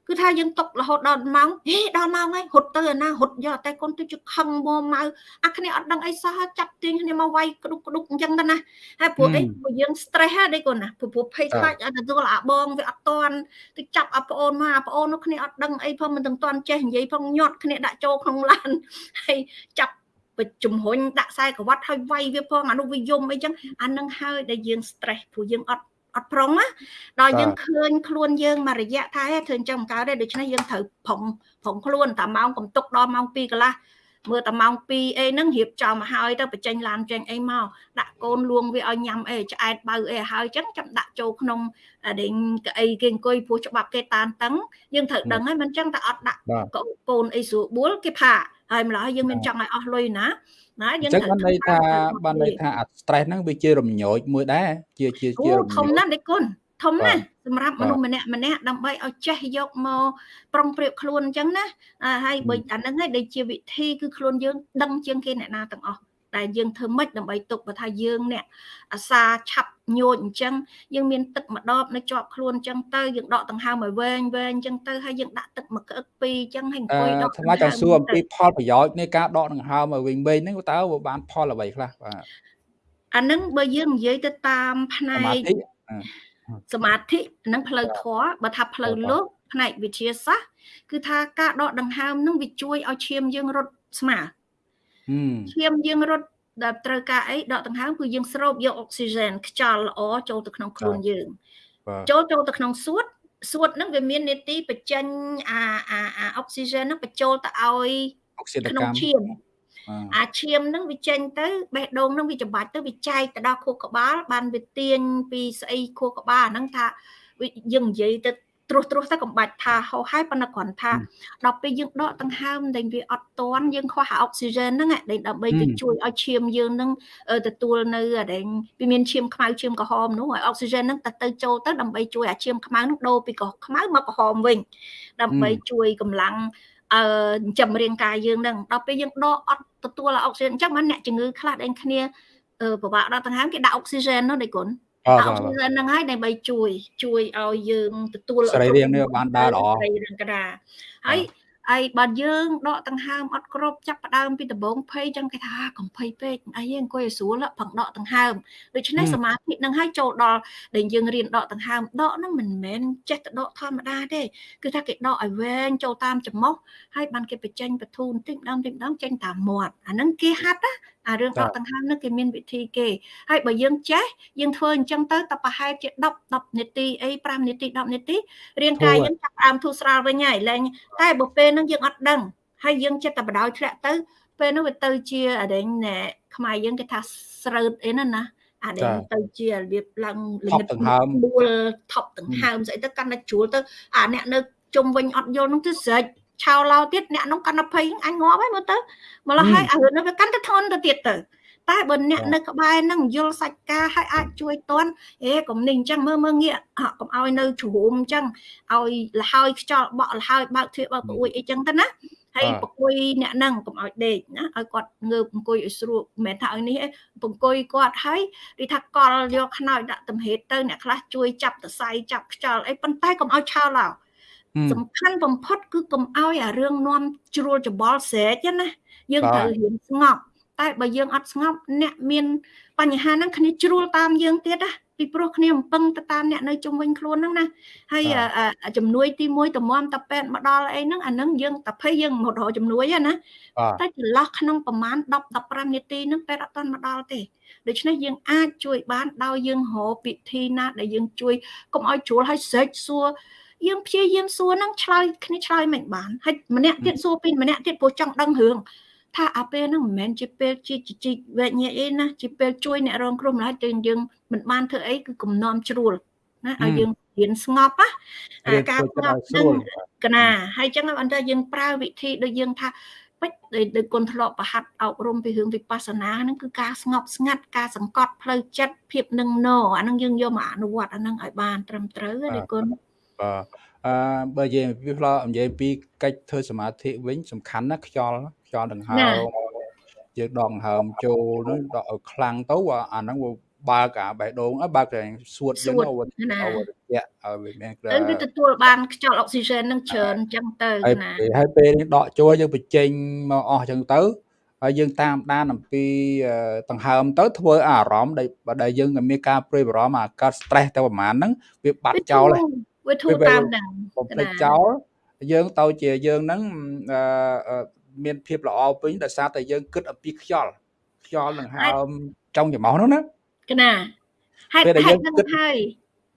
គឺថាយើងຕົករហូតដល់ម៉ោងហេដល់ម៉ោងហើយហត់ទៅអាណាហត់យកតែកូនទៅជខឹងមកមកអាគ្នាអត់ដឹងអីសោះចាប់ទាញគ្នាមកវាយក្ដុកក្ដុកអញ្ចឹងទៅណាហើយព្រោះអីព្រោះយើង stress ហ្នឹងកូនណាព្រោះភ័យខ្លាចឲ្យទទួលអាបងវាអត់តន់ទៅចាប់អាប្អូនមកអាប្អូននោះគ្នាអត់ដឹងអីផងមិនទាំងតន់ចេះនិយាយផងញាត់គ្នាដាក់ចូលក្នុងឡានហើយចាប់បជំរុញដាក់ខ្សែក្រវ៉ាត់ឲ្យវាយវាផងអានោះវាយំអីចឹងអានឹងហើយដែលយើង stress ព្រោះយើងអត់ អត់ប្រុងណាដល់យើងឃើញខ្លួនយើងមួយរយៈថាធ្វើអញ្ចឹងមិនកើតទេដូច្នេះយើងត្រូវប្រុងប្រុងខ្លួនតែម៉ោងកំទុកដល់ម៉ោង2កន្លះមើលតែម៉ោង2អីហ្នឹងរៀបចំមកហើយទៅបញ្ចេញឡានចេញអីមកដាក់កូនលួងវាឲ្យញ៉ាំអីឆ្អែតបើអីហើយចឹងចាំដាក់ចូលក្នុងដេញកៅអីគេអង្គុយពោះច្បាប់គេតានតឹងយើងត្រូវដឹងហើយមិនចឹងតែអត់ដាក់កូនអីស្រួលបួលគេផា ហហើយម្ល៉េះយើងមានចង់ឲ្យអស់លុយណាណាយើងត្រូវបានន័យថាបានន័យថាអា stress ហ្នឹងវាជារំញោចមួយដែរជាជាជារំញោចធំណាស់ដេគុណធំណាស់សម្រាប់មនុស្សម្នាក់ម្នាក់ដើម្បីឲ្យចេះយកមកប្រុងប្រៀបខ្លួនអញ្ចឹងណាហើយបើអាហ្នឹងឯងដែលជាវិធីគឺខ្លួនយើងដឹងជាងគេអ្នកណាទាំងអស់ ដែលយើងធ្វើម៉េចដើម្បីទុកបើថាយើងអ្នកអាសាឆាប់ញោចអញ្ចឹងយើងមានទឹកម្ដបនៅជាប់ខ្លួនអញ្ចឹងទៅយើងដកដង្ហើមឲ្យវែងវែងអញ្ចឹងទៅហើយយើងដាក់ទឹកមួយក្អឹកពីរអញ្ចឹងហើយអង្គុយដកថ្លាចង់សួរអំពីផលប្រយោជន៍នៃការដកដង្ហើមឲ្យវែងវែងហ្នឹងតើវាបានផលអ្វីខ្លះបាទអានឹងបើយើងនិយាយទៅតាមផ្នែកសមាធិនិងផ្លូវធម៌បើថាផ្លូវលោកផ្នែកវិទ្យាសាស្ត្រគឺថាការដកដង្ហើមនឹងវាជួយឲ្យឈាមយើងរត់ស្មើ ឈាមយើងរត់ដែលត្រូវការអីដកដង្ហើមគឺយើងស្រូបយកអុកស៊ីហ្សែនខ្យល់ល្អចូលទៅក្នុងខ្លួនយើងចូលចូលទៅក្នុងសួតសួតហ្នឹងវាមាននេតិបញ្ចេញអាអាអាអុកស៊ីហ្សែនហ្នឹងបញ្ចូលទៅឲ្យក្នុងឈាមអាឈាមហ្នឹងវាចេញទៅបេះដូងហ្នឹងវាច្បាច់ទៅវាចែកទៅដល់ខួរក្បាលបានវាទាញពីស្អីខួរក្បាលហ្នឹងថាយើងនិយាយទៅ ត្រួសត្រួសទៅកំបាច់ថាហោហើយប៉ុន្តែគ្រាន់ថាដល់ពេលយើងដកដង្ហើមដែលវាអត់តន់យើងខ្វះអុកស៊ីហ្សែនហ្នឹងដែលដើម្បីទៅជួយឲ្យឈាមយើងហ្នឹងទទួលនៅអាដែលវាមានឈាមខ្មៅឈាមក្រហមនោះឲ្យអុកស៊ីហ្សែនហ្នឹងទៅទៅចូលទៅដើម្បីជួយឲ្យឈាមខ្មៅហ្នឹងដូរពីខ្មៅមកក្រហមវិញដើម្បីជួយកម្លាំងអឺចំរាងកាយយើងហ្នឹងដល់ពេលយើងដកអត់ទទួលអុកស៊ីហ្សែនអញ្ចឹងបានអ្នកជំងឺខ្លះដែលគ្នាពិបាកដកដង្ហើមគេដាក់អុកស៊ីហ្សែននោះដៃគុណ អុកស៊ីហ្សែនហ្នឹងហើយដើម្បីជួយជួយឲ្យយើងទទួលសរីរាង្គនេះបានដើរល្អសរីរាង្គកដាហើយហើយបើយើងដកដង្ហើមអត់គ្រប់ចាប់ផ្ដើមពីដំបូងភ័យចឹងគេថាកំភ័យពេកអីអង្គុយឲ្យស្រួលផឹងដកដង្ហើមដូច្នេះសមាធិនឹងឲ្យចូលដល់ដែលយើងរៀនដកដង្ហើមដកហ្នឹងមិនមែនចេះតែដកធម្មតាទេគឺថាគេដកឲ្យវែងចូលតាមច្រមុះហើយបានគេបញ្ចេញបធូនតិចម្ដងតិចម្ដងចេញតាមមាត់អាហ្នឹងគេហាត់ណាអារឿងដកដង្ហើមនោះគេមានវិធីគេហើយបើយើងចេះយើងធ្វើអញ្ចឹងទៅតែប្រហែលជា10 10នាទីអី5នាទី10នាទីរាងកាយយើងចាប់ផ្ដើមធូរស្រាលវិញហើយឡើងតែបើពេលហ្នឹងយើងអត់ដឹងហើយយើងចិត្តតែបដ ாய் ធ្លាក់ទៅពេលនោះវាទៅជាអរិញណែខ្មែរយើងគេថាស្រើតអីណាណាអានេះទៅជារបៀបឡើងលិតដួលថប់ដង្ហើមស្អីទៅកាន់តែជ្រួលទៅអាអ្នកនៅជុំវិញអត់យល់នោះទៅស្រេច ឆោឡោទៀតអ្នកនោះកាន់តែភ័យអញងាប់ហើយមើលទៅម្ល៉េះហើយអារឿងនោះវាកាន់តែធន់ទៅទៀតទៅតែបើអ្នកនៅក្បែរនឹងយល់សាច់ការហើយអាចជួយតន់អេកុំនេះអញ្ចឹងមើលមើលងាកកុំឲ្យនៅជ្រុំអញ្ចឹងឲ្យលហើយខ្យល់បក់លហើយបើកទ្វារបើកប្រួយអីចឹងទៅណាហើយប្រគួយអ្នកនឹងកុំឲ្យដេកណាឲ្យគាត់ងើបអង្គុយឲ្យស្រួលមិនមែនថាឲ្យនេះឯងអង្គុយគាត់ហើយដូចថាកលយកខ្នើយដាក់ទំហេតទៅអ្នកខ្លះជួយចាប់តសៃចាប់ខ្យល់អីប៉ុន្តែកុំឲ្យឆោឡោ សំខាន់បំផុតគឺកុំឲ្យអារឿងនាំជ្រួលច្បល់ស្រែកណាយើងត្រូវរៀនស្ងប់តែបើយើងអត់ស្ងប់អ្នកមានបញ្ហាហ្នឹងគ្នាជ្រួលតាមយើងទៀតណាពីព្រោះគ្នាអំពឹងទៅតាមអ្នកនៅជុំវិញខ្លួនហ្នឹងណាហើយជំនួយទី1តម្រាំតាពេទ្យមកដល់អីហ្នឹងអាហ្នឹងយើងតាភ័យយើងមករកជំនួយណាតែចន្លោះក្នុងប្រមាណ10 15នាទីហ្នឹងពេទ្យអត់ទាន់មកដល់ទេដូច្នេះយើងអាចជួយបានដោយយើងរកពិធីណាដែលយើងជួយកុំឲ្យជ្រួលឲ្យស្រេចសួរ យើងព្យាយាមសួរហ្នឹងឆ្លើយគ្នាឆ្លើយមិនបានហើយម្នាក់ទៀតសួរពីម្នាក់ទៀតព្រោះចង់ដឹងរឿងថាអាពេលហ្នឹងមិនមែនជាពេលជាជីកវែកញែកអីណាជាពេលជួយអ្នករងគ្រោះម្ល៉េះតែយើងមិនបានធ្វើអីគឺគំនុំជ្រួលណាឲ្យយើងរៀនស្ងប់ណាការស្ងប់ហ្នឹងកណាហើយចឹងអន្តរយើងប្រើវិធីដូចយើងថាពេចដោយគុណធ្លាប់ប្រហាត់អប់រំពីរឿងវិបស្សនាហ្នឹងគឺការស្ងប់ស្ងាត់ការសង្កត់ផ្លូវចិត្តភាពនឹងណអាហ្នឹងយើងយកមកអនុវត្តអាហ្នឹងឲ្យបានត្រឹមត្រូវទេគុណ បាទអឺបើនិយាយពីផ្លោនិយាយពីកិច្ចធ្វើសមាធិវិញសំខាន់ណាខ្យល់ខ្យល់ដង្ហើមយើងដកដង្ហើមចូលនោះដកឲ្យខ្លាំងទៅអាហ្នឹងវាបើកអាបេះដូងបើកតែសួតយើងទៅឲ្យរយៈឲ្យវាមានទៅវាទទួលបានខ្យល់អុកស៊ីហ្សែននឹងច្រើនអញ្ចឹងទៅណាហើយពេលនេះដកចូលយើងបញ្ចេញមកអស់អញ្ចឹងទៅហើយយើងតាមដានអំពីដង្ហើមទៅធ្វើអារម្មណ៍ដែលយើងមានការព្រួយបារម្ភអាកើត stress ទៅប្រហែលហ្នឹងវាបាត់ចោលហើយ វាធូរតាមហ្នឹងបំភ្លេចចោលយើងទៅជាយើងហ្នឹងអឺមានភាពល្អពេញដោយសារតែយើងគិតអំពីខ្យល់ខ្យល់នឹងហើមចុងច្រមុះនោះណាកណាហេតុហេតុហ្នឹងហើយ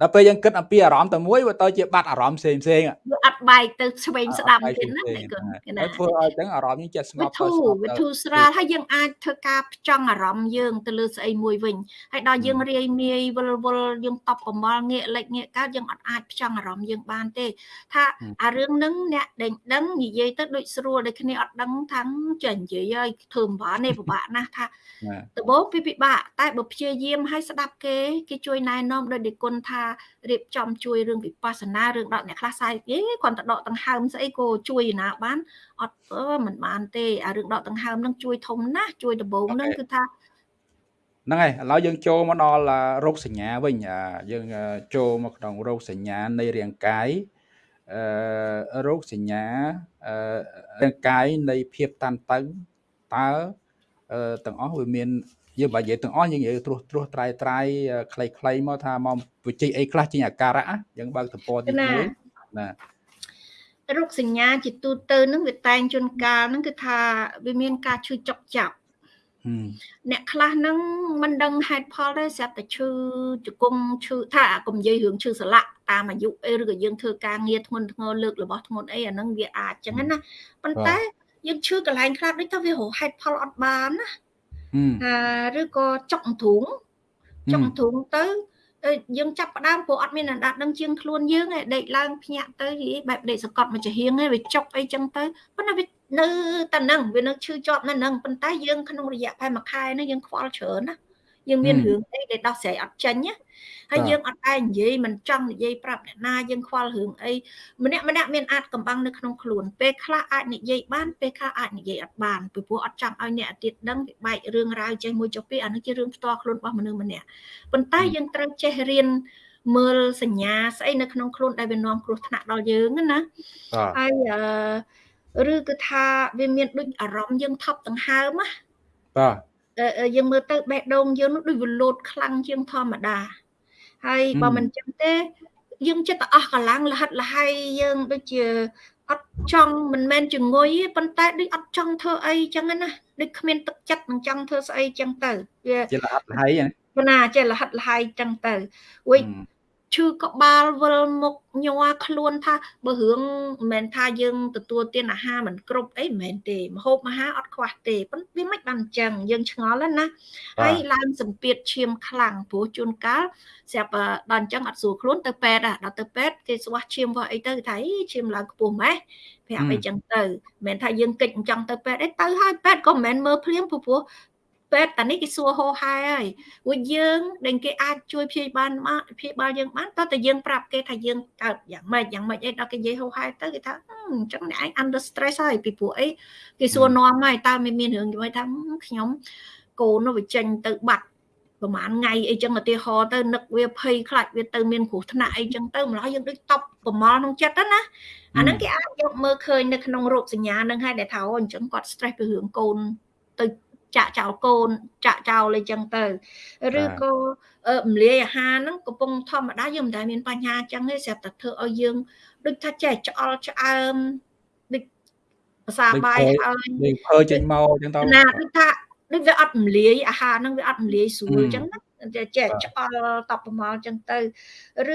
ដល់ពេលយើងគិតអំពីអារម្មណ៍តែមួយវាទៅជាបាត់អារម្មណ៍ផ្សេងផ្សេងវាអត់បែកទៅឆ្វេងស្ដាំទៀតណាអ្នកគុណណាធ្វើឲ្យទាំងអារម្មណ៍យើងចេះស្ងប់ទៅស្ងប់វិធូស្រាលហើយយើងអាចធ្វើការផ្ចង់អារម្មណ៍យើងទៅលើស្អីមួយវិញហើយដល់យើងរាយមាយវល់វល់យើងតបកំមល់ងាកលិចងាកកើតយើងអត់អាចផ្ចង់អារម្មណ៍យើងបានទេ ថាអារឿងហ្នឹងអ្នកដេញដឹងនិយាយទៅដូចស្រួលដូចគ្នាអត់ដឹងថាចេះនិយាយហើយធ្វើមិនបានទេពិបាកណាស់ថាដំបូងពីពិបាកតែបើព្យាយាមឲ្យស្ដាប់គេគេជួយណែនាំដោយនិគុណថារៀបចំជួយរឿងវិបស្សនារឿងដកអ្នកខ្លះសាយអេគ្រាន់តែដកដង្ហើមស្អីក៏ជួយណាបានអត់មិនបានទេអារឿងដកដង្ហើមនឹងជួយធំណាស់ជួយដំបូងនឹងគឺថាហ្នឹងហើយឥឡូវយើងចូលមកដល់រោគសញ្ញាវិញយើងចូលមកក្នុងរោគសញ្ញានៃរាងកាយអឺរោគសញ្ញាអឺរាងកាយនៃភាពតានតឹងតើ ទាំងអស់វាមានយើងបើនិយាយទាំងអស់យើងនិយាយត្រួសត្រួសត្រៃត្រៃខ្លីៗមកថាមកវិជ័យអីខ្លះជាអាការៈយើងបើកទំព័រទី1ណារោគសញ្ញាជាទូទៅនឹងវាតែងជួនកាលនឹងគឺថាវាមានការឈឺចុកចាប់អ្នកខ្លះហ្នឹងមិនដឹងហេតុផលទេស្រាប់តែឈឺជង្គង់ឈឺថាកុំនិយាយរឿងឈឺសន្លាក់តាមអាយុអីឬក៏យើងធ្វើការងារធ្ងន់ធ្ងរលើករបស់ធ្ងន់អីអាហ្នឹងវាអាចចឹងណាប៉ុន្តែ យើងឈឺកន្លែងខ្លះដូចថាវារហេតុផលអត់បានណាឬក៏ចុកទ្រូងចុកទ្រូងទៅយើងចាប់ផ្ដើមព្រោះអត់មានអណ្ដាតដឹងជាងខ្លួនយើងឯងដេកឡើងភ្ញាក់ទៅយីបែបដេកសកត់មួយចាហៀងឯងវាចុកអីចឹងទៅប៉ុន្តែវានៅតែនឹងវានៅឈឺជាប់នៅនឹងប៉ុន្តែយើងក្នុងរយៈពេលមួយខែនេះយើងខ្វល់ច្រើនណា យើងមានរឿងអីដែលដោះស្រាយអត់ចេញណាហើយយើងអត់ដែរនិយាយមិនចង់និយាយប្រាប់អ្នកណាយើងខ្វល់រឿងអីម្នាក់ម្នាក់មានអាចកំបាំងនៅក្នុងខ្លួនពេលខ្លះអាចនិយាយបានពេលខ្លះអាចនិយាយអត់បានពីព្រោះអត់ចង់ឲ្យអ្នកទៀតដឹងវាបែករឿងរ៉ាវចេះមួយចុះពីអានេះជារឿងផ្ទាល់ខ្លួនរបស់មនុស្សម្នាក់ប៉ុន្តែយើងត្រូវចេះរៀនមើលសញ្ញាស្អីនៅក្នុងខ្លួនដែលវានាំគ្រោះថ្នាក់ដល់យើងណាហើយអឺឬគឺថាវាមានដូចអារម្មណ៍យើងថប់ដង្ហើមណាបាទ យើងមើលទៅបេះដូងយើងនោះដូចវាលោតខ្លាំងជាងធម្មតាហើយបើមិនចឹងទេ យើងចិត្តតែអស់កម្លាំងលហិតលហៃយើងដូចជាអត់ចង់មិនមែនជំងុយទេប៉ុន្តែដូចអត់ចង់ធ្វើអីចឹងណាដូចគ្មានទឹកចិត្តមិនចង់ធ្វើស្អីចឹងទៅវាជាលហិតលហៃណាចេះលហិតលហៃចឹងទៅអុយ ឈឺក្បាលវិលមុខញ័រខ្លួនថាបើរឿងមិនមែនថាយើងទទួលទានអាហារមិនគ្រប់អីមិនមែនទេមហូបអាហារអត់ខ្វះទេប៉ុន្តែវាមិនបានអញ្ចឹងយើងឆ្ងល់ណាហើយឡើងសម្ពាធឈាមខ្លាំងព្រោះជួនកាលស្រាប់ដល់អញ្ចឹងអត់ស្រួលខ្លួនទៅពេទ្យដល់ទៅពេទ្យគេស្វាស់ឈាមរបស់អីទៅគេថាឈាមឡើងខ្ពស់ម៉េះប្រាប់អីចឹងទៅមិនមែនថាយើងកិច្ចអញ្ចឹងទៅពេទ្យអីទៅហើយពេទ្យក៏មិនមែនមើលភ្លាមព្រោះ ពេទ្យតានេះគេសួរហោហែហើយព្រោះយើងដែលគេអាចជួយព្យាបាលមកព្យាបាលយើងបានតើតែយើងប្រាប់គេថាយើងកើតយ៉ាងម៉េចយ៉ាងម៉េចអីដល់គេនិយាយហោហែទៅគេថាអញ្ចឹងអ្នកឯង under stress ហើយពីព្រោះអីគេសួរនាំហើយតើមានមានរឿងជាមួយថាខ្ញុំកូននោះវាចេញទៅបាត់ប្រហែលថ្ងៃអីចឹងឧទាហរណ៍ទៅនឹកវាភ័យខ្លាចវាទៅមានគ្រោះថ្នាក់អីចឹងទៅម្ល៉េះយើងដូចតប់ប្រមល់ក្នុងចិត្តណាអាហ្នឹងគេអាចយកមើលឃើញនៅក្នុងរោគសញ្ញាហ្នឹងហើយដែលថាអូអញ្ចឹងគាត់ stress ពីរឿងកូនទៅ ចាក់ចោលកូនចាក់ចោលអីចឹងទៅឬក៏រំលាយអាហារហ្នឹងកំពុងធម្មតាយើងមិនដែលមានបញ្ហាចឹងទេស្រាប់តែធ្វើឲ្យយើងដូចថាចេះឆ្អល់ឆ្អើមដូចភាសាបាយឲ្យដូចភើចេញមកចឹងទៅណាដូចថាដូចវាអត់រំលាយអាហារហ្នឹងវាអត់រំលាយស្រួលចឹងណា ចេះឆ្អល់តបប្រមល់ចឹងទៅ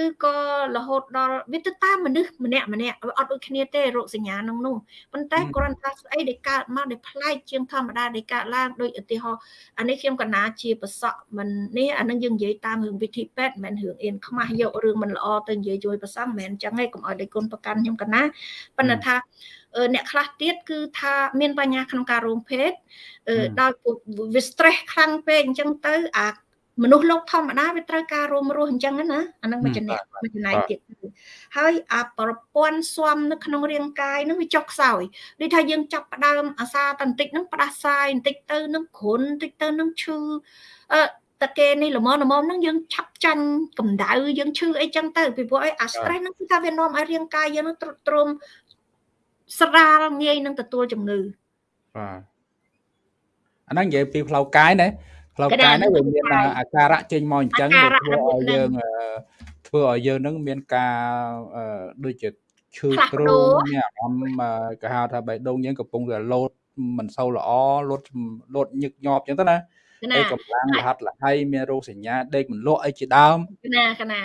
ឬក៏រហូតដល់វាទៅតាមមនុស្សម្នាក់ម្នាក់អត់ដូចគ្នាទេរោគសញ្ញាក្នុងនោះប៉ុន្តែគ្រាន់តែស្អីដែលកើតមកដែលប្លែកជាងធម្មតាដែលកើតឡើងដូចឧទាហរណ៍អានេះខ្ញុំកណាជាប្រសក់មិននេះអានឹងយើងនិយាយតាមរឿងវិធីពេទ្យមិនមែនរឿងអៀនខ្មាស់យករឿងមិនល្អទៅនិយាយជួយប្រសង់មិនមែនអញ្ចឹងទេកុំឲ្យដៃគុណប្រកាន់ខ្ញុំកណាប៉ុន្តែថាអ្នកខ្លះទៀតគឺថាមានបញ្ហាក្នុងការរោងភេទដោយវា stress ខ្លាំងពេកអញ្ចឹងទៅអា មនុស្សលោកធម្មតាវាត្រូវការរួមរស់អញ្ចឹងណាអានឹងមួយចំណែកមួយចំណែកទៀតហើយអាប្រព័ន្ធស៊ាំនៅក្នុងរាងកាយនឹងវាចុះខ្សោយដូចថាយើងចាប់ផ្ដើមអាសាតន្តិចនឹងផ្ដាសាយបន្តិចទៅនឹងគ្រុនបន្តិចទៅនឹងឈឺអឺតគេនេះល្មមល្មមហ្នឹងយើងឆាប់ចាញ់កម្ដៅយើងឈឺអីចឹងទៅពីព្រោះអីអា stress ហ្នឹងគឺថាវានាំឲ្យរាងកាយយើងនឹងទ្រុឌទ្រោមស្រាលងាយនឹងទទួលជំងឺបាទអាហ្នឹងនិយាយពីផ្លូវកាយណា ផ្លូវកាយហ្នឹងវាមានអាការៈចេញមកអញ្ចឹងវាធ្វើឲ្យយើងធ្វើឲ្យយើងនឹងមានការដូចជាឈឺទ្រូងមានអារម្មណ៍គេហៅថាបេះដូងយើងកំពុងតែលោតមិនសូវល្អលោតលោតញឹកញាប់អញ្ចឹងទៅណាហើយកម្លាំងលហាត់លហៃមានរោគសញ្ញាដេកមិនលក់អីជាដើមណាកណា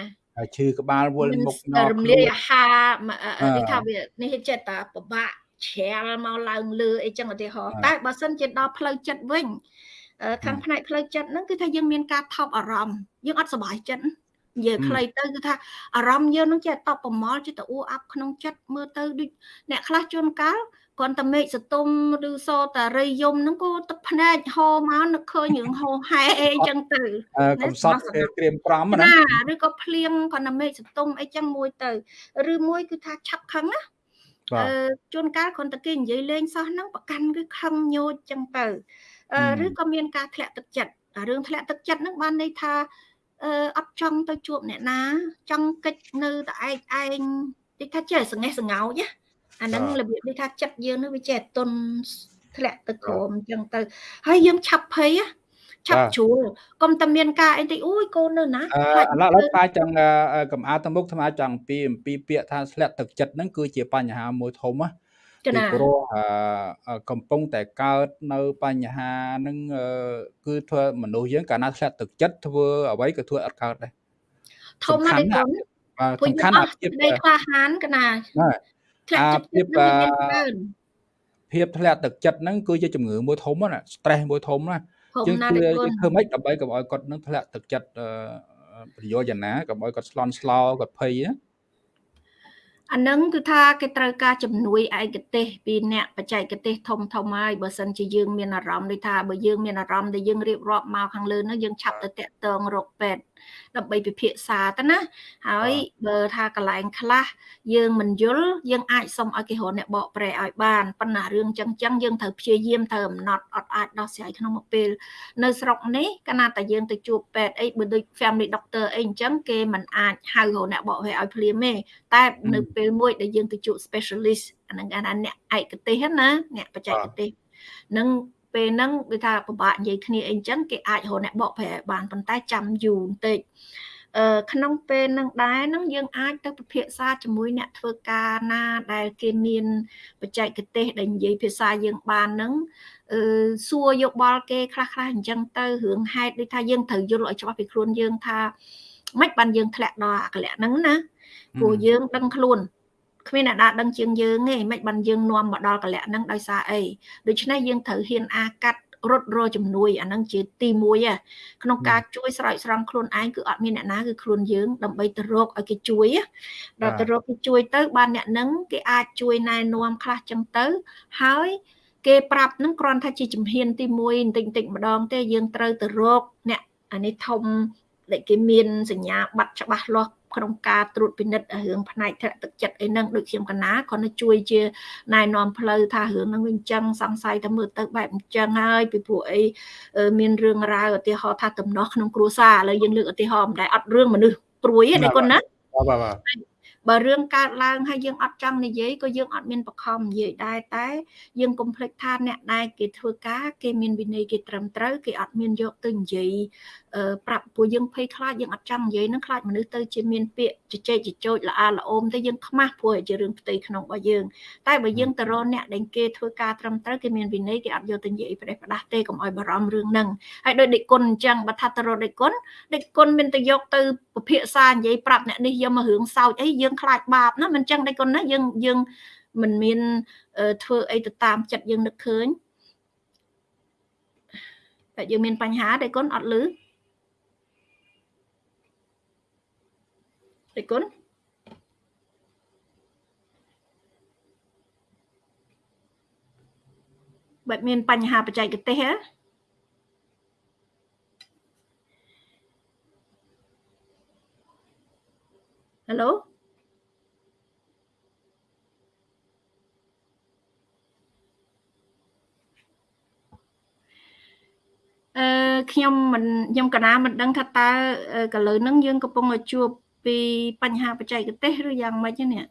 ឈឺក្បាលវល់មុខញ័ររំលាយអាហារនេះថាវានេះចិត្តតាពិបាកជ្រាលមកឡើងលើអីចឹងឧទាហរណ៍តែបើសិនជាដល់ផ្លូវចិត្តវិញ ខាងផ្នែកផ្លូវចិត្តហ្នឹងគឺថាយើងមានការថប់អារម្មណ៍យើងអត់សុបាយចិត្តនិយាយខ្លីទៅគឺថាអារម្មណ៍យើងនឹងចេះតបប្រមល់ចេះតែអ៊ូអាប់ក្នុងចិត្តមើលទៅដូចអ្នកខ្លះជួនកាលគាត់តែមេឃសតុំឬសតារីយំហ្នឹងក៏ទឹកភ្នែកហូរមកនឹកឃើញរឿងហូរហែអីចឹងទៅកំសត់ក្រៀមក្រំណាឬក៏ភ្លៀងគាត់តែមេឃសតុំអីចឹងមួយទៅឬមួយគឺថាឆាប់ខឹងណាអឺជួនកាលគ្រាន់តែគេនិយាយលេងសោះហ្នឹងប្រកាន់គឺខឹងញោចចឹងទៅ ឬក៏មានការធ្លាក់ទឹកចិត្តរឿងធ្លាក់ទឹកចិត្តហ្នឹងបានន័យថាអឺអត់ចង់ទៅជួបអ្នកណា ចង់កិច្ចនៅតែឯកឯងគេថាចេះសង្ហេះសង្ហោចណាអាហ្នឹងរបៀបនេះថាចិត្តយើងនឹងវាចេះទុនធ្លាក់ទៅក្រោមអញ្ចឹងទៅហើយយើងឆាប់ភ័យឆាប់ជ្រួលកុំតែមានការអីតិចអូយកូននៅណាខ្លាចឥឡូវថ្មចង់កំអាទៅមុខថ្មចង់ពីអំពីពាក្យថាធ្លាក់ទឹកចិត្តហ្នឹងគឺជាបញ្ហាមួយធំណា ពីព្រោះកំពុងតែកើតនៅបញ្ហាហ្នឹងគឺធ្វើមនុស្សយើងកាលណាធ្លាក់ទឹកចិត្តធ្វើអ្វីក៏ធ្វើអត់កើតដែរធំណាស់ទេគុណសំខាន់អាភាពនៃក្លាហានកណាធ្លាក់ទឹកចិត្តនឹងមានច្រើនភាពធ្លាក់ទឹកចិត្តហ្នឹងគឺជាជំងឺមួយធំណា stress មួយធំណាយើងធ្វើយើងធ្វើម៉េចដើម្បីកុំឲ្យគាត់នឹងធ្លាក់ទឹកចិត្តប្រយោជន៍ណាកុំឲ្យគាត់ស្លន់ស្លោគាត់ភ័យណា អានឹងគឺថាគេត្រូវការជំនួយឯកទេសពីអ្នកបច្ចេកទេសធំធំហើយបើសិនជាយើងមានអារម្មណ៍ដូចថាបើយើងមានអារម្មណ៍ដែលយើងរៀបរាប់មកខាងលើនោះយើងឆាប់ទៅតាក់ទងរកពេទ្យដើម្បីពិភាក្សាទៅណាហើយបើថាកន្លែងខ្លះយើងមិនយល់យើងអាចសុំឲ្យគេរកអ្នកបកប្រែឲ្យបានប៉ុន្តែរឿងចឹងចឹងយើងត្រូវព្យាយាមត្រូវអំណត់អត់អាចដោះស្រាយក្នុងមួយពេលនៅស្រុកនេះកាលណាតែយើងទៅជួបពេទ្យអីបើដូច family doctor អីអញ្ចឹងគេមិនអាចហៅរកអ្នកបកប្រែឲ្យភ្លាមទេតែនៅពេលមួយដែលយើងទៅជួប specialist អាហ្នឹងគេថាអ្នកឯកទេសណាអ្នកបច្ចេកទេសនឹង ពេលហ្នឹងដូចថាពិបាកនិយាយគ្នាអីចឹងគេអាចរកអ្នកបកប្រែបានប៉ុន្តែចាំយូរបន្តិចអឺក្នុងពេលនឹងដែរនឹងយើងអាចទៅពិភាក្សាជាមួយអ្នកធ្វើការណាដែលគេមានបច្ចេកទេសដែលនិយាយភាសាយើងបាននឹងអឺសួរយកបល់គេខ្លះខ្លះអញ្ចឹងទៅរឿងហេតុដូចថាយើងត្រូវយល់ឲ្យច្បាស់ពីខ្លួនយើងថាមិនបានយើងធ្លាក់ដល់អកលៈហ្នឹងណាព្រោះយើងដឹងខ្លួន គ្មានអ្នកណាដឹងជាងយើងទេមិនបានយើងនាំមកដល់កលៈហ្នឹងដោយសារអីដូច្នេះយើងត្រូវហ៊ានអាកាត់រត់រជំនួយអាហ្នឹងជាទី1ក្នុងការជួយស្រោចស្រង់ខ្លួនឯងគឺអត់មានអ្នកណាគឺខ្លួនយើងដើម្បីទៅរកឲ្យគេជួយដល់ទៅរកគេជួយទៅបានអ្នកហ្នឹងគេអាចជួយណែនាំខ្លះចឹងទៅហើយគេប្រាប់នឹងគ្រាន់ថាជាជំហានទី1បន្តិចបន្តិចម្ដងទេយើងត្រូវទៅរកអ្នកអានេះធំដែលគេមានសញ្ញាបត្រច្បាស់លាស់ ក្នុងការត្រួតពិនិត្យរឿងផ្នែកធ្លាក់ទឹកចិត្តអីហ្នឹងដូចខ្ញុំកណាគាត់ទៅជួយជាណែនាំផ្លូវថារឿងហ្នឹងវាអញ្ចឹងសង្ស័យថាមើលទៅបែបអញ្ចឹងហើយពីព្រោះអីមានរឿងរ៉ាវឧទាហរណ៍ថាតំណោះក្នុងគ្រួសារឥឡូវយើងលើកឧទាហរណ៍មិនដែលអត់រឿងមនុស្សព្រួយទេគាត់ណាបាទបាទបើរឿងកើតឡើងហើយយើងអត់ចង់និយាយក៏យើងអត់មានបខំនិយាយដែរតែយើងកុំភ្លេចថាអ្នកដែលគេធ្វើការគេមានវិន័យគេត្រឹមត្រូវគេអត់មានយកទៅនិយាយ ប្រាប់ពួកយើងភ័យខ្លាចយើងអត់ចង់និយាយនឹងខ្លាចមនុស្សទៅជាមានពាក្យជជែកជជោចល្អល្អោមទៅយើងខ្មាស់ព្រោះជារឿងផ្ទៃក្នុងរបស់យើងតែបើយើងទៅរកអ្នកដែលគេធ្វើការត្រឹមត្រូវគេមានវិន័យគេអត់យកទៅនិយាយប្រេះផ្ដាស់ទេកុំឲ្យបារម្ភរឿងហ្នឹងហើយដោយដេកគុណអញ្ចឹងបើថាទៅរកដេកគុណដេកគុណមានទៅយកទៅពិភាក្សានិយាយប្រាប់អ្នកនេះយកមករឿងសោចអីយើងខ្លាចបាបណាមិនអញ្ចឹងដេកគុណណាយើងយើងមិនមានធ្វើអីទៅតាមចិត្តយើងនឹកឃើញតែយើងមានបញ្ហាដេកគុណអត់លឺ អរគុណបែបមានបញ្ហាបច្ចេកទេសហ៎ Hello អឺខ្ញុំមិនខ្ញុំកណាមិនដឹងថាតើកលើនឹងយើងកំពុងជួប ពីបញ្ហាបច្ចេកទេសឬយ៉ាងម៉េចនេះ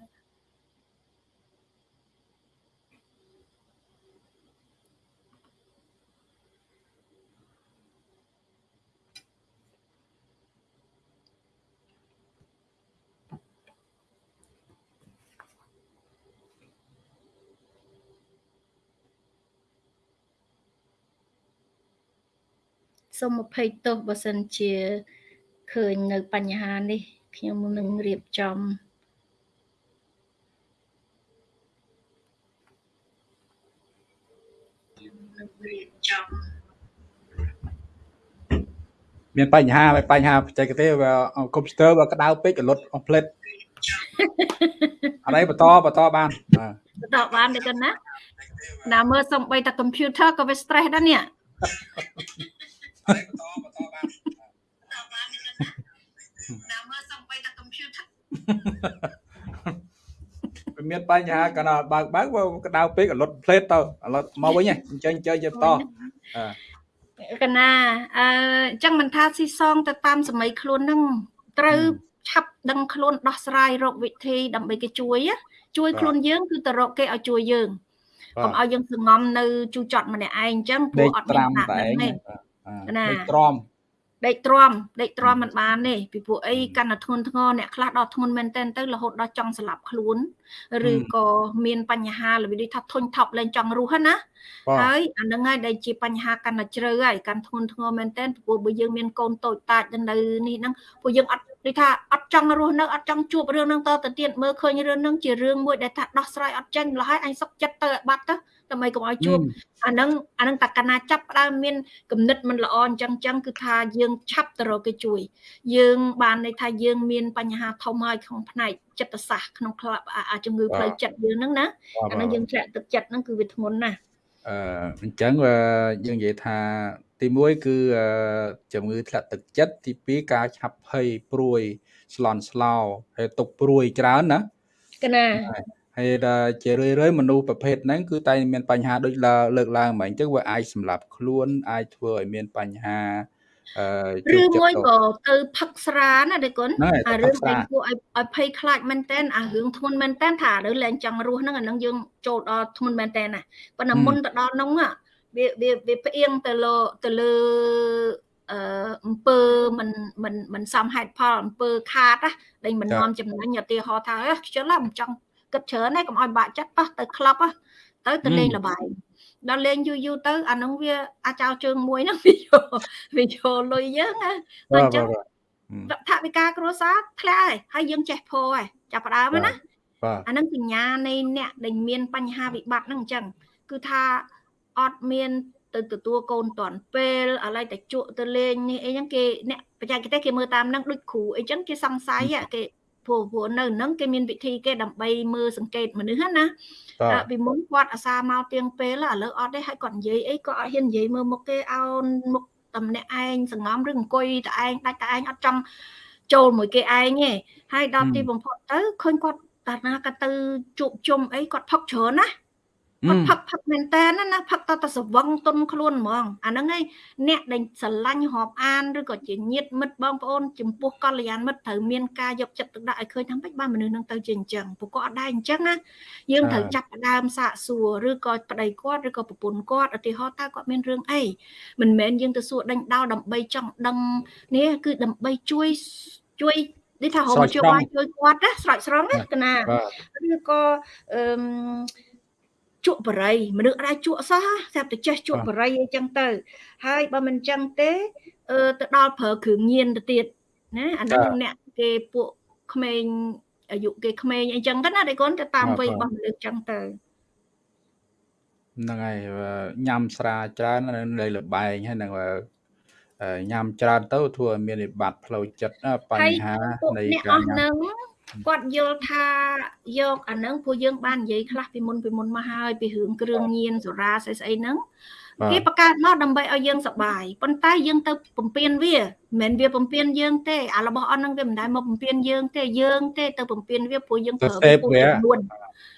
សូមអភ័យទោសបើសិនជាឃើញនៅបញ្ហានេះ ខ្ញុំនឹងរៀបចំខ្ញុំនឹងរៀបចំមានបញ្ហាបញ្ហាបច្ចេកទេសកុំព្យូទ័របើក្តៅពេករលត់អស់ផ្លេតអត់អីបន្តបន្តបានបន្តបានទេកណាណាមើលសំបីតែ computer ក៏វា stress ដែរនេះបន្តបន្តបានណាមើលសំបីតែ computer មានបញ្ហាកាលណាបើកបើកក្តៅពេករលត់ផ្លេតទៅរលត់មកវិញអញ្ចឹងអញ្ចឹងយើងបន្តកណាអឺអញ្ចឹងមិនថាស៊ីសងទៅតាមសម័យខ្លួននឹងត្រូវឆាប់ដឹងខ្លួនដោះស្រាយរកវិធីដើម្បីគេជួយជួយខ្លួនយើងគឺទៅរកគេឲ្យជួយយើងកុំឲ្យយើងសងំនៅជូចត់ម្នាក់ឯងអញ្ចឹងព្រោះអត់មានណាទេណាទ្រាំ ដេកទ្រាំដេកទ្រាំមិនបានទេពីព្រោះអីកាន់តែធ្ងន់ធ្ងរអ្នកខ្លះដល់ធ្ងន់មែនទែនទៅរហូតដល់ចង់ស្លាប់ខ្លួនឬក៏មានបញ្ហារបៀបថាធុញថប់លែងចង់រស់ណាហើយអានឹងហើយដែលជាបញ្ហាកាន់តែជ្រៅហើយកាន់ធ្ងន់ធ្ងរមែនទែនព្រោះបើយើងមានកូនតូចតាចនៅនេះហ្នឹងព្រោះយើងអត់ដូចថាអត់ចង់រស់នៅអត់ចង់ជួបរឿងហ្នឹងតទៅទៀតមើលឃើញរឿងហ្នឹងជារឿងមួយដែលថាដោះស្រាយអត់ចេញលហើយអញសុកចិត្តទៅបាត់ទៅ ដើម្បីកុំឲ្យជួបអាហ្នឹងអាហ្នឹងតកណាចាប់ផ្ដើមមានគំនិតមិនល្អអញ្ចឹងអញ្ចឹងគឺថាយើងឆាប់ទៅរកគេជួយ យើងបានន័យថាយើងមានបញ្ហាធំហើយក្នុងផ្នែកចិត្តសាស្ត្រក្នុងក្លាប់អាជំងឺផ្លូវចិត្តយើងហ្នឹងណាអាហ្នឹងយើងធ្លាក់ទឹកចិត្តហ្នឹងគឺវាធ្ងន់ណាស់អឺអញ្ចឹងយើងនិយាយថាទី1គឺជំងឺធ្លាក់ទឹកចិត្តទី2ការឆាប់ភ័យព្រួយស្លន់ស្លោហើយទុកព្រួយច្រើនណាកណា ហើយដល់ជារឿយរឿយមនុស្សប្រភេទហ្នឹងគឺតែមានបញ្ហាដូចលើកឡើងមកអញ្ចឹងវាអាចសម្លាប់ខ្លួនអាចធ្វើឲ្យមានបញ្ហាអឺឬមួយក៏ទៅផឹកស្រាណាដេគុណអារឿងដែលគួរឲ្យឲ្យភ័យខ្លាចមែនតែនអារឿងធ្ងន់មែនតែនថាឥឡូវលែងចង់រស់ហ្នឹងអានឹងយើងចូលដល់ធ្ងន់មែនតែនណាប៉ុន្តែមុនទៅដល់ហ្នឹងវាវាវាផ្អៀងទៅលើទៅលើអឺអំពើមិនមិនមិនសមហេតុផលអំពើខាតណាដែលមិននាំចំណេញឧទាហរណ៍ថាខ្ជិលមិនចង់ គិតច្រើនណាកុំឲ្យបាក់ចិត្តប៉ះទៅក្លឹបទៅទៅលេងលបាយដល់លេងយូរយូរទៅអានឹងវាអាចោជើងមួយហ្នឹងវាយកវាយកលុយយើងណាអញ្ចឹងថាវិការគ្រួសារធ្លាក់ហើយហើយយើងចេះពោហើយចាប់ផ្ដើមណាអានឹងសញ្ញានៃអ្នកដែលមានបញ្ហាវិបត្តិហ្នឹងអញ្ចឹងគឺថាអត់មានទៅទទួលកូនតាន់ពេលឥឡូវតែជក់ទៅលេងនេះអីចឹងគេអ្នកបច្ចេកទេសគេមើលតាមហ្នឹងដូចគ្រូអីចឹងគេសង្ស័យគេ ព្រោះព្រោះនៅហ្នឹងគេមានវិធីគេដើម្បីមើលសង្កេតមនុស្សណាពីមុនគាត់អាសាមកទៀងពេលឥឡូវអត់ទេហើយគាត់និយាយអីក៏អត់ហ៊ាននិយាយមើលមុខគេអោនមុខតែម្នាក់ឯងសងំឬអង្គុយតែឯងដាច់តែឯងអត់ចង់ចូលមួយគេឯងទេហើយដល់ទីបំផុតទៅឃើញគាត់តាណាក៏ទៅជួបជុំអីគាត់ផឹកច្រើនណា គាត់ផឹកផឹកមែនតើណាផឹកតតែស្វឹងទុនខ្លួនហ្មងអាហ្នឹងឯងអ្នកដែលស្រឡាញ់រាប់អានឬក៏ជាញាតិមិត្តបងប្អូនចំពោះកល្យានមិត្តត្រូវមានការយកចិត្តទុកដាក់ឲ្យឃើញថាម៉េចបានមនុស្សនឹងទៅជាអញ្ចឹងពួកគាត់អត់ដែរអញ្ចឹងណាយើងត្រូវចាប់ផ្ដើមសាកសួរឬក៏ប្តីគាត់ឬក៏ប្រពន្ធគាត់ឧទាហរណ៍តើគាត់មានរឿងអីមិនមែនយើងទៅសួរដេញដោលដើម្បីចង់ដឹងនេះគឺដើម្បីជួយជួយនេះថារកជួយបាយជួយគាត់ណាស្រោចស្រង់ណាកណាឬក៏អឺ ជក់បរិយមនុស្សអាចជក់សោះស្រាប់តែចេះជក់បរិយអីចឹងទៅ ហើយបើមិនចឹងទេអឺទៅដល់ប្រើគ្រឿងញៀនទៅទៀតណាអានោះអ្នកគេពួកក្មេងអាយុគេក្មេងអីចឹងទៅណាតែគាត់ទៅតាមវ័យរបស់មនុស្សចឹងទៅហ្នឹងហើយញ៉ាំស្រាច្រើននៅលបែងហើយនឹងញ៉ាំច្រើនទៅធ្វើឲ្យមានវិបត្តិផ្លូវចិត្តបញ្ហានៃការញ៉ាំ គាត់យល់ថាយកអានឹងពួកយើងបាននិយាយខ្លះពីមុនពីមុនមកហើយពីរឿងគ្រឿងញៀនសូរ៉ាស្អីស្អីហ្នឹងគេបង្កើតមកដើម្បីឲ្យយើងសប្បាយប៉ុន្តែយើងទៅបំពេញវាមិនមែនវាបំពេញយើងទេអារបស់អស់ហ្នឹងវាមិនដែលមកបំពេញយើងទេយើងទេទៅបំពេញវាព្រោះយើងប្រើវាហួសចំនួន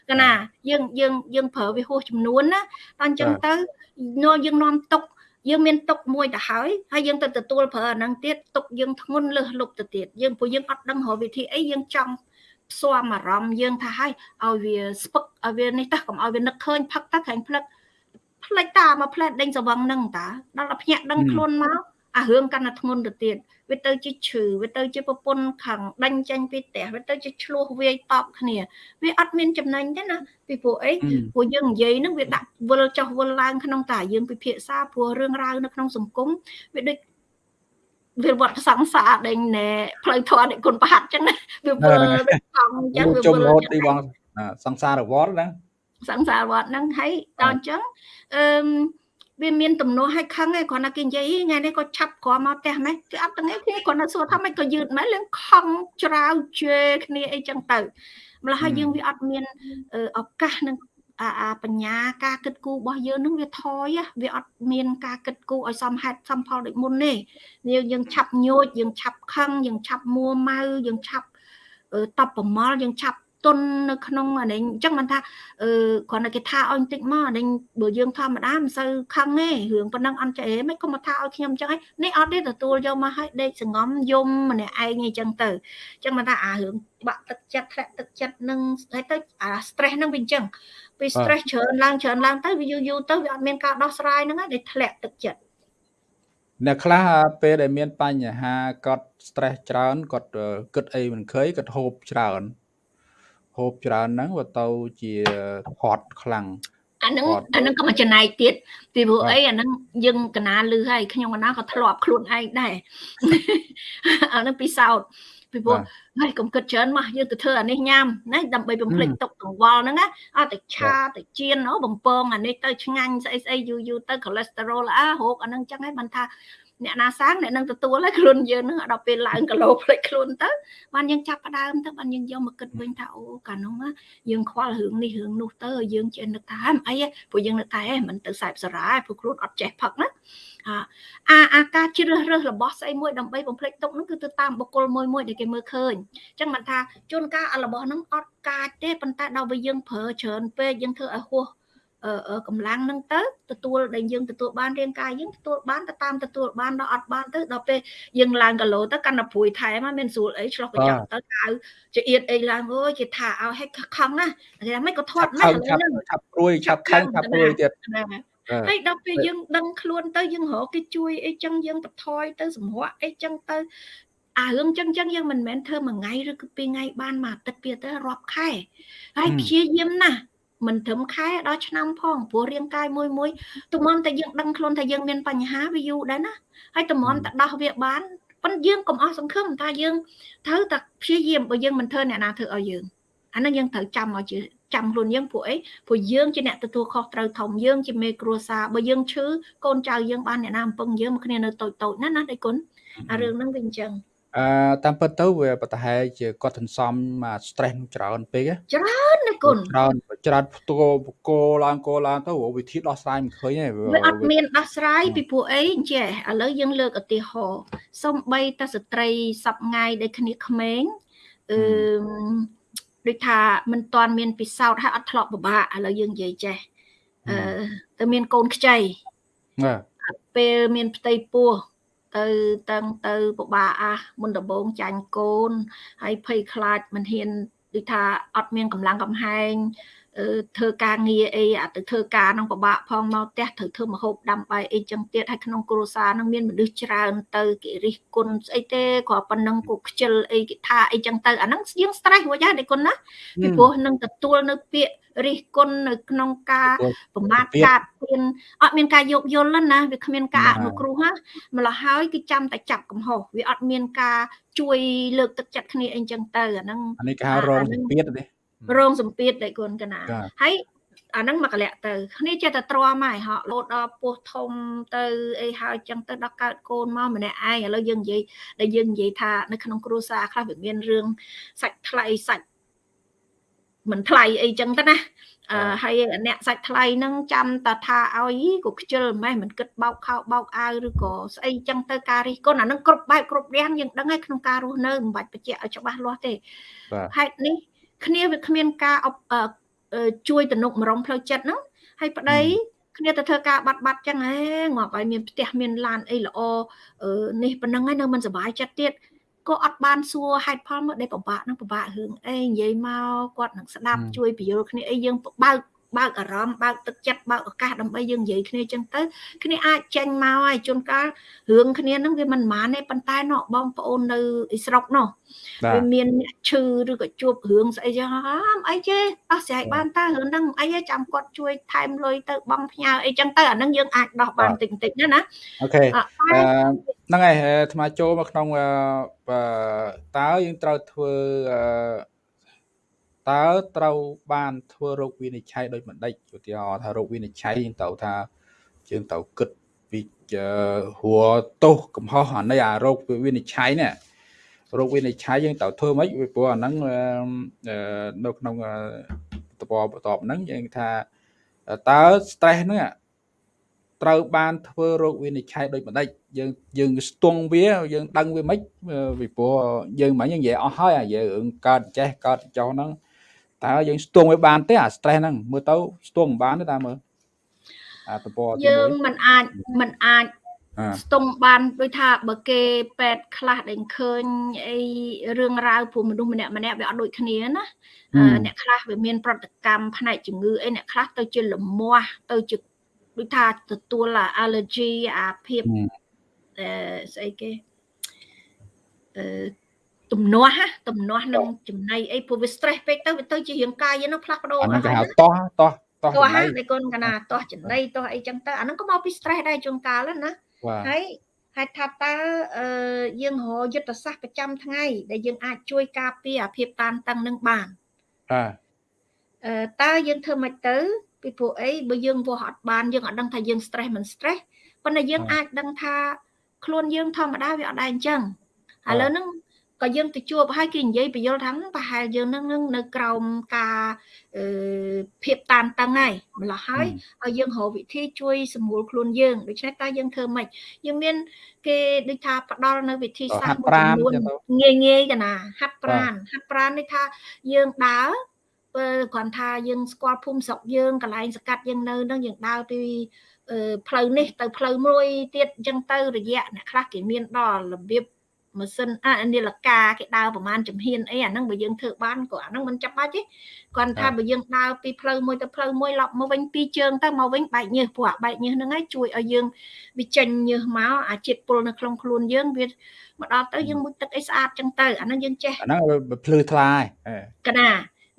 កណាយើងយើងយើងប្រើវាហួសចំនួនណាតែអញ្ចឹងទៅនាំយើងនាំទុក យើងមានទុកមួយទៅហើយហើយយើងទៅទទួលប្រើអាហ្នឹងទៀតទុកយើងធ្ងន់លើសលប់ទៅទៀតយើងព្រោះយើងអត់ដឹងរកវិធីអីយើងចង់ផ្សំអារម្មណ៍យើងថាឲ្យឲ្យវាស្ពឹកឲ្យវានេះតោះកុំឲ្យវានឹកឃើញផឹកទៅខាងផ្លឹកផ្លេចតាមកផ្លែតដេញសវឹងហ្នឹងតាដល់តែភ្ញាក់ដឹងខ្លួនមក អារឿងកាន់តែធ្ងន់ទៅទៀតវាទៅជាឈឺវាទៅជាប្រពន្ធខឹងដេញចេញពីផ្ទះវាទៅជាឆ្លោះវាយតបគ្នាវាអត់មានចំណេញទេណាពីព្រោះអីព្រោះយើងនិយាយហ្នឹងវាដាក់វិលចុះវិលឡើងក្នុងតាយើងពិភាក្សាព្រោះរឿងរ៉ាវនៅក្នុងសង្គមវាដូចវាវត្តសង្សារដេញណែផ្លូវធម៌នេះគុណប្រហាត់ចឹងណាវាវិលវាខំចឹងវាជុំរត់ទីបងសង្សារវត្តណាសង្សារវត្តហ្នឹងហើយដល់អញ្ចឹងអឺ វាមានទំនួលឲ្យខឹងឯងគ្រាន់តែគេនិយាយថ្ងៃនេះក៏ឆាប់ក្រមកផ្ទះម៉េះគឺអត់ទាំងឯងគ្នាគ្រាន់តែសួរថាម៉េចក៏យឺតម៉េះលឿងខំច្រាវជេរគ្នាអីចឹងទៅម្ល៉េះហើយយើងវាអត់មានឱកាសនឹងអាអាបញ្ញាការគិតគូររបស់យើងនឹងវាថយវាអត់មានការគិតគូរឲ្យសមហេតុសមផលដូចមុនទេយើងយើងឆាប់ញោចយើងឆាប់ខឹងយើងឆាប់មួម៉ៅយើងឆាប់តបប្រមល់យើងឆាប់ ទុននៅក្នុងអានេះអញ្ចឹងមិនថាអឺគ្រាន់តែគេថាឲ្យបន្តិចមកអានេះបើយើងធម្មតាមិនសូវខឹងទេរឿងប៉ុណ្ណឹងអត់ចេះមិនគុំថាឲ្យខ្ញុំអញ្ចឹងនេះអត់ទេទទួលយកមកឲ្យដេកសងំយំម្នាក់ឯងអញ្ចឹងទៅអញ្ចឹងមិនថាអារឿងបាក់ទឹកចិត្តធ្លាក់ទឹកចិត្តនឹងហើយទៅអា stress ហ្នឹងវាអញ្ចឹងពេល stress ច្រើនឡើងច្រើនឡើងទៅវាយូរយូរទៅវាអត់មានការដោះស្រាយហ្នឹងហើយដែលធ្លាក់ទឹកចិត្តអ្នកខ្លះពេលដែលមានបញ្ហាគាត់ stress ច្រើនគាត់គិតអីមិនឃើញគាត់ហូបច្រើន ហូបច្រើនហ្នឹងវាទៅជាហត់ខ្លាំងអាហ្នឹងអាហ្នឹងក៏មកចំណែកទៀតពីព្រោះអីអាហ្នឹងយើងកណាលឺហើយខ្ញុំកណាក៏ធ្លាប់ខ្លួនឯងដែរអាហ្នឹងពិសោធន៍ពីព្រោះហើយកុំគិតច្រើនមកយើងទៅធ្វើអានេះញ៉ាំណាដើម្បីបំភ្លេចទុកកង្វល់ហ្នឹងណាអត់ទៅឆាទៅជៀនអូបំពងអានេះទៅឆ្ងាញ់ស្អីស្អីយូរយូរទៅកូលេស្តេរ៉ុលអារោគអាហ្នឹងចឹងហើយបានថា អ្នកណាសាងអ្នកនឹងទទួលហើយខ្លួនយើងនឹងដល់ពេលឡើងគីឡូផ្លេចខ្លួនទៅបានយើងចាប់ផ្ដើមទៅបានយើងយកមកគិតវិញថាអូកាលនោះយើងខ្វល់រឿងនេះរឿងនោះទៅយើងចេះនឹកថាអីព្រោះយើងនឹកថាហេមិនទៅសែបសារ៉ាព្រោះខ្លួនអត់ចេះផឹកណាអាអាការជ្រើសរើសរបស់ស្អីមួយដើម្បីបំភ្លេចទុកហ្នឹងគឺទៅតាមបុគ្គលមួយមួយដែលគេមើលឃើញអញ្ចឹងមិនថាជួនកាលរបស់ហ្នឹងអត់កាចទេប៉ុន្តែដល់ពេលយើងប្រើច្រើនពេកយើងធ្វើឲ្យហួស កម្លាំងហ្នឹងទៅទទួលដែលយើងទទួលបានរាងកាយយើងទទួលបានទៅតាមទទួលបានដល់អត់បានទៅដល់ពេលយើងឡើងគីឡូទៅកាន់តែព្រួយថែមមានស្រួលអីឆ្លោះប្រចាំទៅកៅជាអៀតអីឡើងអើយគេថាឲ្យហិចខំណាគេថាមិនក៏ធាត់ណាស់ឥឡូវហ្នឹងឆាប់ព្រួយឆាប់ខឹងឆាប់ព្រួយទៀតហើយដល់ពេលយើងដឹងខ្លួនទៅយើងរកគេជួយអីចឹងយើងបន្ថយទៅសម្រក់អីចឹងទៅអារឿងចឹងចឹងយើងមិនមែនធ្វើមួយថ្ងៃឬគឺពីរថ្ងៃបានមួយអាទិត្យពីទៅរាប់ខែហើយព្យាយាមណាស់ មិនត្រឹមខែដល់ឆ្នាំផងព្រោះរាងកាយមួយមួយទំនតែយើងដឹងខ្លួនថាយើងមានបញ្ហាវាយូរដែរណាហើយទំនតែដោះវាបានប៉ុន្តែយើងកុំអស់សង្ឃឹមថាយើងត្រូវតែព្យាយាមបើយើងមិនធ្វើអ្នកណាធ្វើឲ្យយើងអានឹងយើងត្រូវចាំឲ្យជាចាំខ្លួនយើងពួកអីព្រោះយើងជាអ្នកទទួលខុសត្រូវធំយើងជាមេគ្រួសារបើយើងឈឺកូនចៅយើងបានអ្នកណាអំពឹងយើងមកគ្នានៅតូចតូចណាណាដៃគុណអារឿងហ្នឹងវាអញ្ចឹងអឺតាមពិតទៅវាប្រហែលជាគាត់សន្សំមក stress ច្រើនពេកច្រើនណា គុណច្រើនច្រើនផ្ទោកោឡើងកោឡើងទៅវិធីដោះស្រាយមិនឃើញទេវាអត់មានដោះស្រាយពីព្រោះអីចេះឥឡូវយើងលើកឧទាហរណ៍សំបីតស្ត្រីសពថ្ងៃដែលគ្នាក្មេងអឺដូចថាមិនទាន់មានពិសោធន៍ហើយអត់ធ្លាប់ពិបាកឥឡូវយើងនិយាយចេះអឺទៅមានកូនខ្ចីបាទពេលមានផ្ទៃពោះទៅតឹងទៅពិបាកអាសមុនដំបងចាញ់កូនហើយភ័យខ្លាចមិនហ៊ាន ដូចថាអត់មានកម្លាំងកំហែង ធ្វើការងារអីអាទៅធ្វើការនឹងពិបាកផងមកផ្ទះត្រូវធ្វើម្ហូបដាំបាយអីចឹងទៀតហើយក្នុងគ្រួសារនឹងមានមនុស្សច្រើនទៅគេរិះគន់ស្អីទេគ្រាន់ប៉ុណ្ណឹងគូខ្ជិលអីគេថាអីចឹងទៅអាហ្នឹងយើង stress រួចហើយដែរគុណណាពីព្រោះនឹងទទួលនៅពាក្យរិះគន់នៅក្នុងការប្រមាថការទៀនអត់មានការយោគយល់ណាវាគ្មានការអនុគ្រោះណាម្ល៉េះហើយគឺចាំតែចាប់កំហុសវាអត់មានការជួយលើកទឹកចិត្តគ្នាអីចឹងទៅអាហ្នឹងអានេះគេហៅរងសម្ពាធទេ រងសម្ពាធដែលគុណកណាហើយអាហ្នឹងមកកលៈទៅគ្នាចេះតែទ្រាំហើយហក់លោតដល់ពោះធំទៅអីហើយចឹងទៅដល់កើតកូនមកម្នាក់ឯងឥឡូវយើងនិយាយដែលយើងនិយាយថានៅក្នុងគ្រួសារខ្លះវាមានរឿងសាច់ថ្លៃសាច់មិនថ្លៃអីចឹងទៅណាអឺហើយអ្នកសាច់ថ្លៃហ្នឹងចាំតថាឲ្យក៏ខ្ជិលម៉េះមិនគិតបោកខោបោកអាវឬក៏ស្អីចឹងទៅការរិះគន់អាហ្នឹងគ្រប់បែបគ្រប់យ៉ាងយើងដឹងហើយក្នុងការរស់នៅមិនបាច់បញ្ជាក់ឲ្យច្បាស់លាស់ទេហេតុនេះ គ្នាវាគ្មានការជួយទំនុកម្រងផ្លូវចិត្តហ្នឹងហើយប្តីគ្នាទៅធ្វើការបាត់បាត់ចឹងហេងាប់ឲ្យមានផ្ទះមានឡានអីល្អនេះប៉ុណ្ណឹងហើយនៅមិនសុបាយចិត្តទៀតក៏អត់បានសួរហេតុផលមកដែលពិបាកនឹងពិបាករឿងអីនិយាយមកគាត់នឹងស្ដាប់ជួយពយល់គ្នាអីយើងបើក បើកអារម្មណ៍បើកទឹកចិត្តបើកឱកាសដើម្បីយើងនិយាយគ្នាចឹងទៅគ្នាអាចចេញមកហើយជួនកាលរឿងគ្នាហ្នឹងវាមិនម៉ានទេប៉ុន្តែណោះបងប្អូននៅស្រុកនោះវាមានអ្នកឈឺឬក៏ជួបរឿងស្អីចឹងអីទេអស់ស្រ័យបានតើរឿងហ្នឹងអីទេចាំគាត់ជួយថែមលុយទៅបងផ្ញើអីចឹងទៅអាហ្នឹងយើងអាចដោះបានតិចតិចណាណាអូខេហ្នឹងហើយអាត្មាចូលមកក្នុងតើយើងត្រូវធ្វើ តើត្រូវបានធ្វើរោគវិនិច្ឆ័យដោយមិនដេចឧទាហរណ៍ថារោគវិនិច្ឆ័យយើងត្រូវថាយើងត្រូវគិតពីហួរទោសកំហុសអានេះអារោគវិនិច្ឆ័យនេះរោគវិនិច្ឆ័យយើងត្រូវធ្វើម៉េចព្រោះអាហ្នឹងនៅក្នុងតបបន្ទាប់ហ្នឹងយើងថាតើ stress ហ្នឹងត្រូវបានធ្វើរោគវិនិច្ឆ័យដោយបណ្ដេចយើងយើងស្ទង់វាយើងដឹងវាមិនពីព្រោះយើងមិនយើងនិយាយអស់ហើយអាយើងរឿងកើតចេះកើតចោះហ្នឹង តើយើងស្ទង់វាបានទេអា stress ហ្នឹងមើលទៅស្ទង់មិនបានទេតើមើលអាតពយើងមិនអាចមិនអាចស្ទង់បានដូចថាបើគេពេទ្យខ្លះដែលឃើញអីរឿងរ៉ាវព្រោះមនុស្សម្នាក់ម្នាក់វាអត់ដូចគ្នាណាអ្នកខ្លះវាមានប្រតិកម្មផ្នែកជំងឺអីអ្នកខ្លះទៅជាលមាស់ទៅជាដូចថាទទួល allergy អាភាពអឺស្អីគេអឺ ទំនាស់ទំនាស់នឹងចំណៃអីព្រោះវា stress ពេកទៅវាទៅជារាងកាយហ្នឹងផ្លាស់ប្ដូរអាហ្នឹងគេហៅតោះតោះតោះចំណៃតែគុណកណាតោះចំណៃតោះអីចឹងទៅអាហ្នឹងក៏មកពី stress ដែរជួនកាលណាហើយហេតុថាតើយើងរកយុទ្ធសាស្ត្រប្រចាំថ្ងៃដែលយើងអាចជួយការពារអាភាពតានតឹងនឹងបានបាទអឺតើយើងធ្វើម៉េចទៅ ពីព្រោះអីបើយើងវាស់អត់បានយើងអត់ដឹងថាយើង stress មិន stress ប៉ុន្តែយើងអាចដឹងថាខ្លួនយើងធម្មតាវាអត់ដែរអញ្ចឹងឥឡូវហ្នឹង ក៏យើងទៅជួបហើយគេនិយាយបញ្យល់ថាប្រហែលយើងនឹងនឹងនៅក្រោមការអឺភាពតានតឹងហើយម្ល៉េះហើយឲ្យយើងរកវិធីជួយសម្រួលខ្លួនយើងដូច្នេះតើយើងធ្វើម៉េចយើងមាន គេដូចថាផ្ដល់នៅវិធីសាស្ត្រមួយចំនួនងាយងាយកណាហាត់ប្រានហាត់ប្រាននេះថាយើងដើរគ្រាន់ថាយើងស្គាល់ភូមិស្រុកយើងកន្លែងសកាត់យើងនៅនឹងយើងដើរពីផ្លូវនេះទៅផ្លូវមួយទៀតអញ្ចឹងទៅរយៈអ្នកខ្លះគេមានដល់របៀប ម៉ាស៊ីនអានាឡិកាគេដើរប្រហែលចំហៀនអីអាហ្នឹងបើយើងធ្វើបានក៏អាហ្នឹងមិនចាំបាច់ទេគាត់ថាបើយើងដើរពីផ្លូវមួយទៅផ្លូវមួយឡប់មកវិញពីរជើងទៅមកវិញបែកញើសព្រោះអាបែកញើសហ្នឹងឯងជួយឲ្យយើងវាចេញញើសមកអាជាតិពុលនៅក្នុងខ្លួនយើងវាមកដល់ទៅយើងមុជទឹកអីស្អាតចឹងទៅអាហ្នឹងយើងចេះអាហ្នឹងភ្លឺថ្លាហើយកណា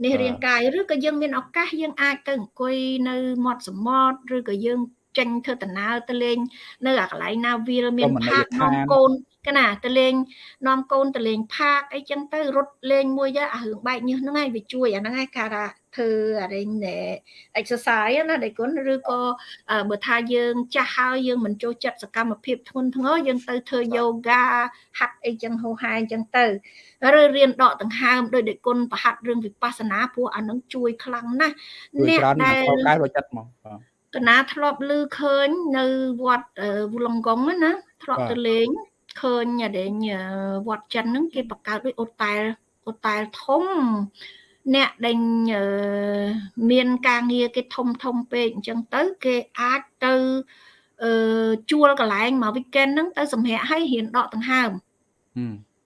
នេះរាងកាយឬក៏យើងមានឱកាសយើងអាចទៅអង្គុយនៅមាត់សមុទ្រឬក៏យើងចេញធ្វើដំណើរទៅលេងនៅអាកន្លែងណាវាលមានផាកនាំកូន កណាទៅលេងនាំកូនទៅលេងផាកអីចឹងទៅរត់លេងមួយទៅអារឿងបែកញើសហ្នឹងឯងវាជួយអាហ្នឹងឯងគេថាធ្វើអារេញ exercise ណាដៃគុណឬក៏បើថាយើងចាស់ហើយយើងមិនចូលចិត្តសកម្មភាពធ្ងន់ធ្ងរយើងទៅធ្វើ yoga ហាត់អីចឹងហូហែអញ្ចឹងទៅឬរៀនដកដង្ហើមដោយដៃគុណប្រហាត់រឿងវិបស្សនាព្រោះអានឹងជួយខ្លាំងណាស់អ្នកដែលកាយរចិត្តមកកណាធ្លាប់ឮឃើញនៅវត្តវូឡុងកុងណាធ្លាប់ទៅលេង ឃើញដែលវត្តចិនហ្នឹងគេបង្កើតដូចអូតែលអូតែលធំអ្នកដែលមានការងារគេធំធំពេកអញ្ចឹងទៅ គេអាចទៅអឺជួលកន្លែងមក weekend ហ្នឹងទៅសម្រាប់ឲ្យរៀនដកដង្ហើម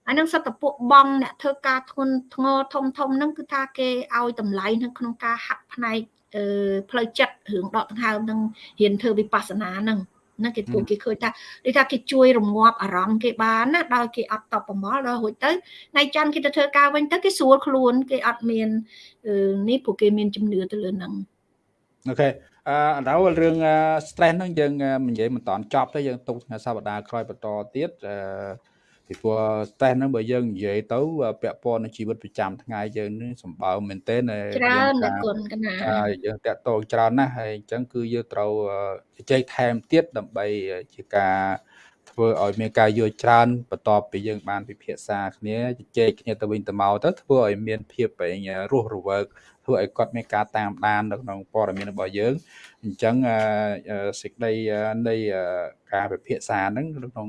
អានឹងសត្វតពួកបងអ្នកធ្វើការធ្ងន់ធ្ងរធំធំហ្នឹងគឺថាគេឲ្យតម្លៃនៅក្នុងការហាត់ផ្នែកអឺផ្លូវចិត្តរឿងដកដង្ហើមនឹងរៀនធ្វើវិបស្សនាហ្នឹង ណាគេពួកគេឃើញថាដូចថាគេជួយរងាប់អារម្មណ៍គេបានណាដោយគេអត់តបប្រមល់ដល់រួចទៅថ្ងៃច័ន្ទគេទៅធ្វើការវិញទៅគេស្រួលខ្លួនគេអត់មាននេះពួកគេមានជំនឿទៅលើហ្នឹងអូខេអឺដល់រឿង stress ហ្នឹងយើងនិយាយមិនតាន់ចប់ទេយើងទុកថ្ងៃសប្តាហ៍ក្រោយបន្តទៀតអឺ ពីព្រោះ stress ហ្នឹងបើយើងនិយាយទៅពាក់ព័ន្ធនឹងជីវិតប្រចាំថ្ងៃយើងនឹងសម្បើមមែនទែនច្រើនតែគុណកណាហើយយើងតាក់ទងច្រើនណាស់ហើយអញ្ចឹងគឺយើងត្រូវជជែកថែមទៀតដើម្បីជាការធ្វើឲ្យមានការយល់ច្រើនបន្ទាប់ពីយើងបានពិភាក្សាគ្នាជជែកគ្នាទៅវិញទៅមកទៅធ្វើឲ្យមានភាពរស់រវើកធ្វើឲ្យគាត់មានការតាមដាននៅក្នុងព័ត៌មានរបស់យើងអញ្ចឹងសេចក្តីនៃការពិភាក្សាហ្នឹងក្នុង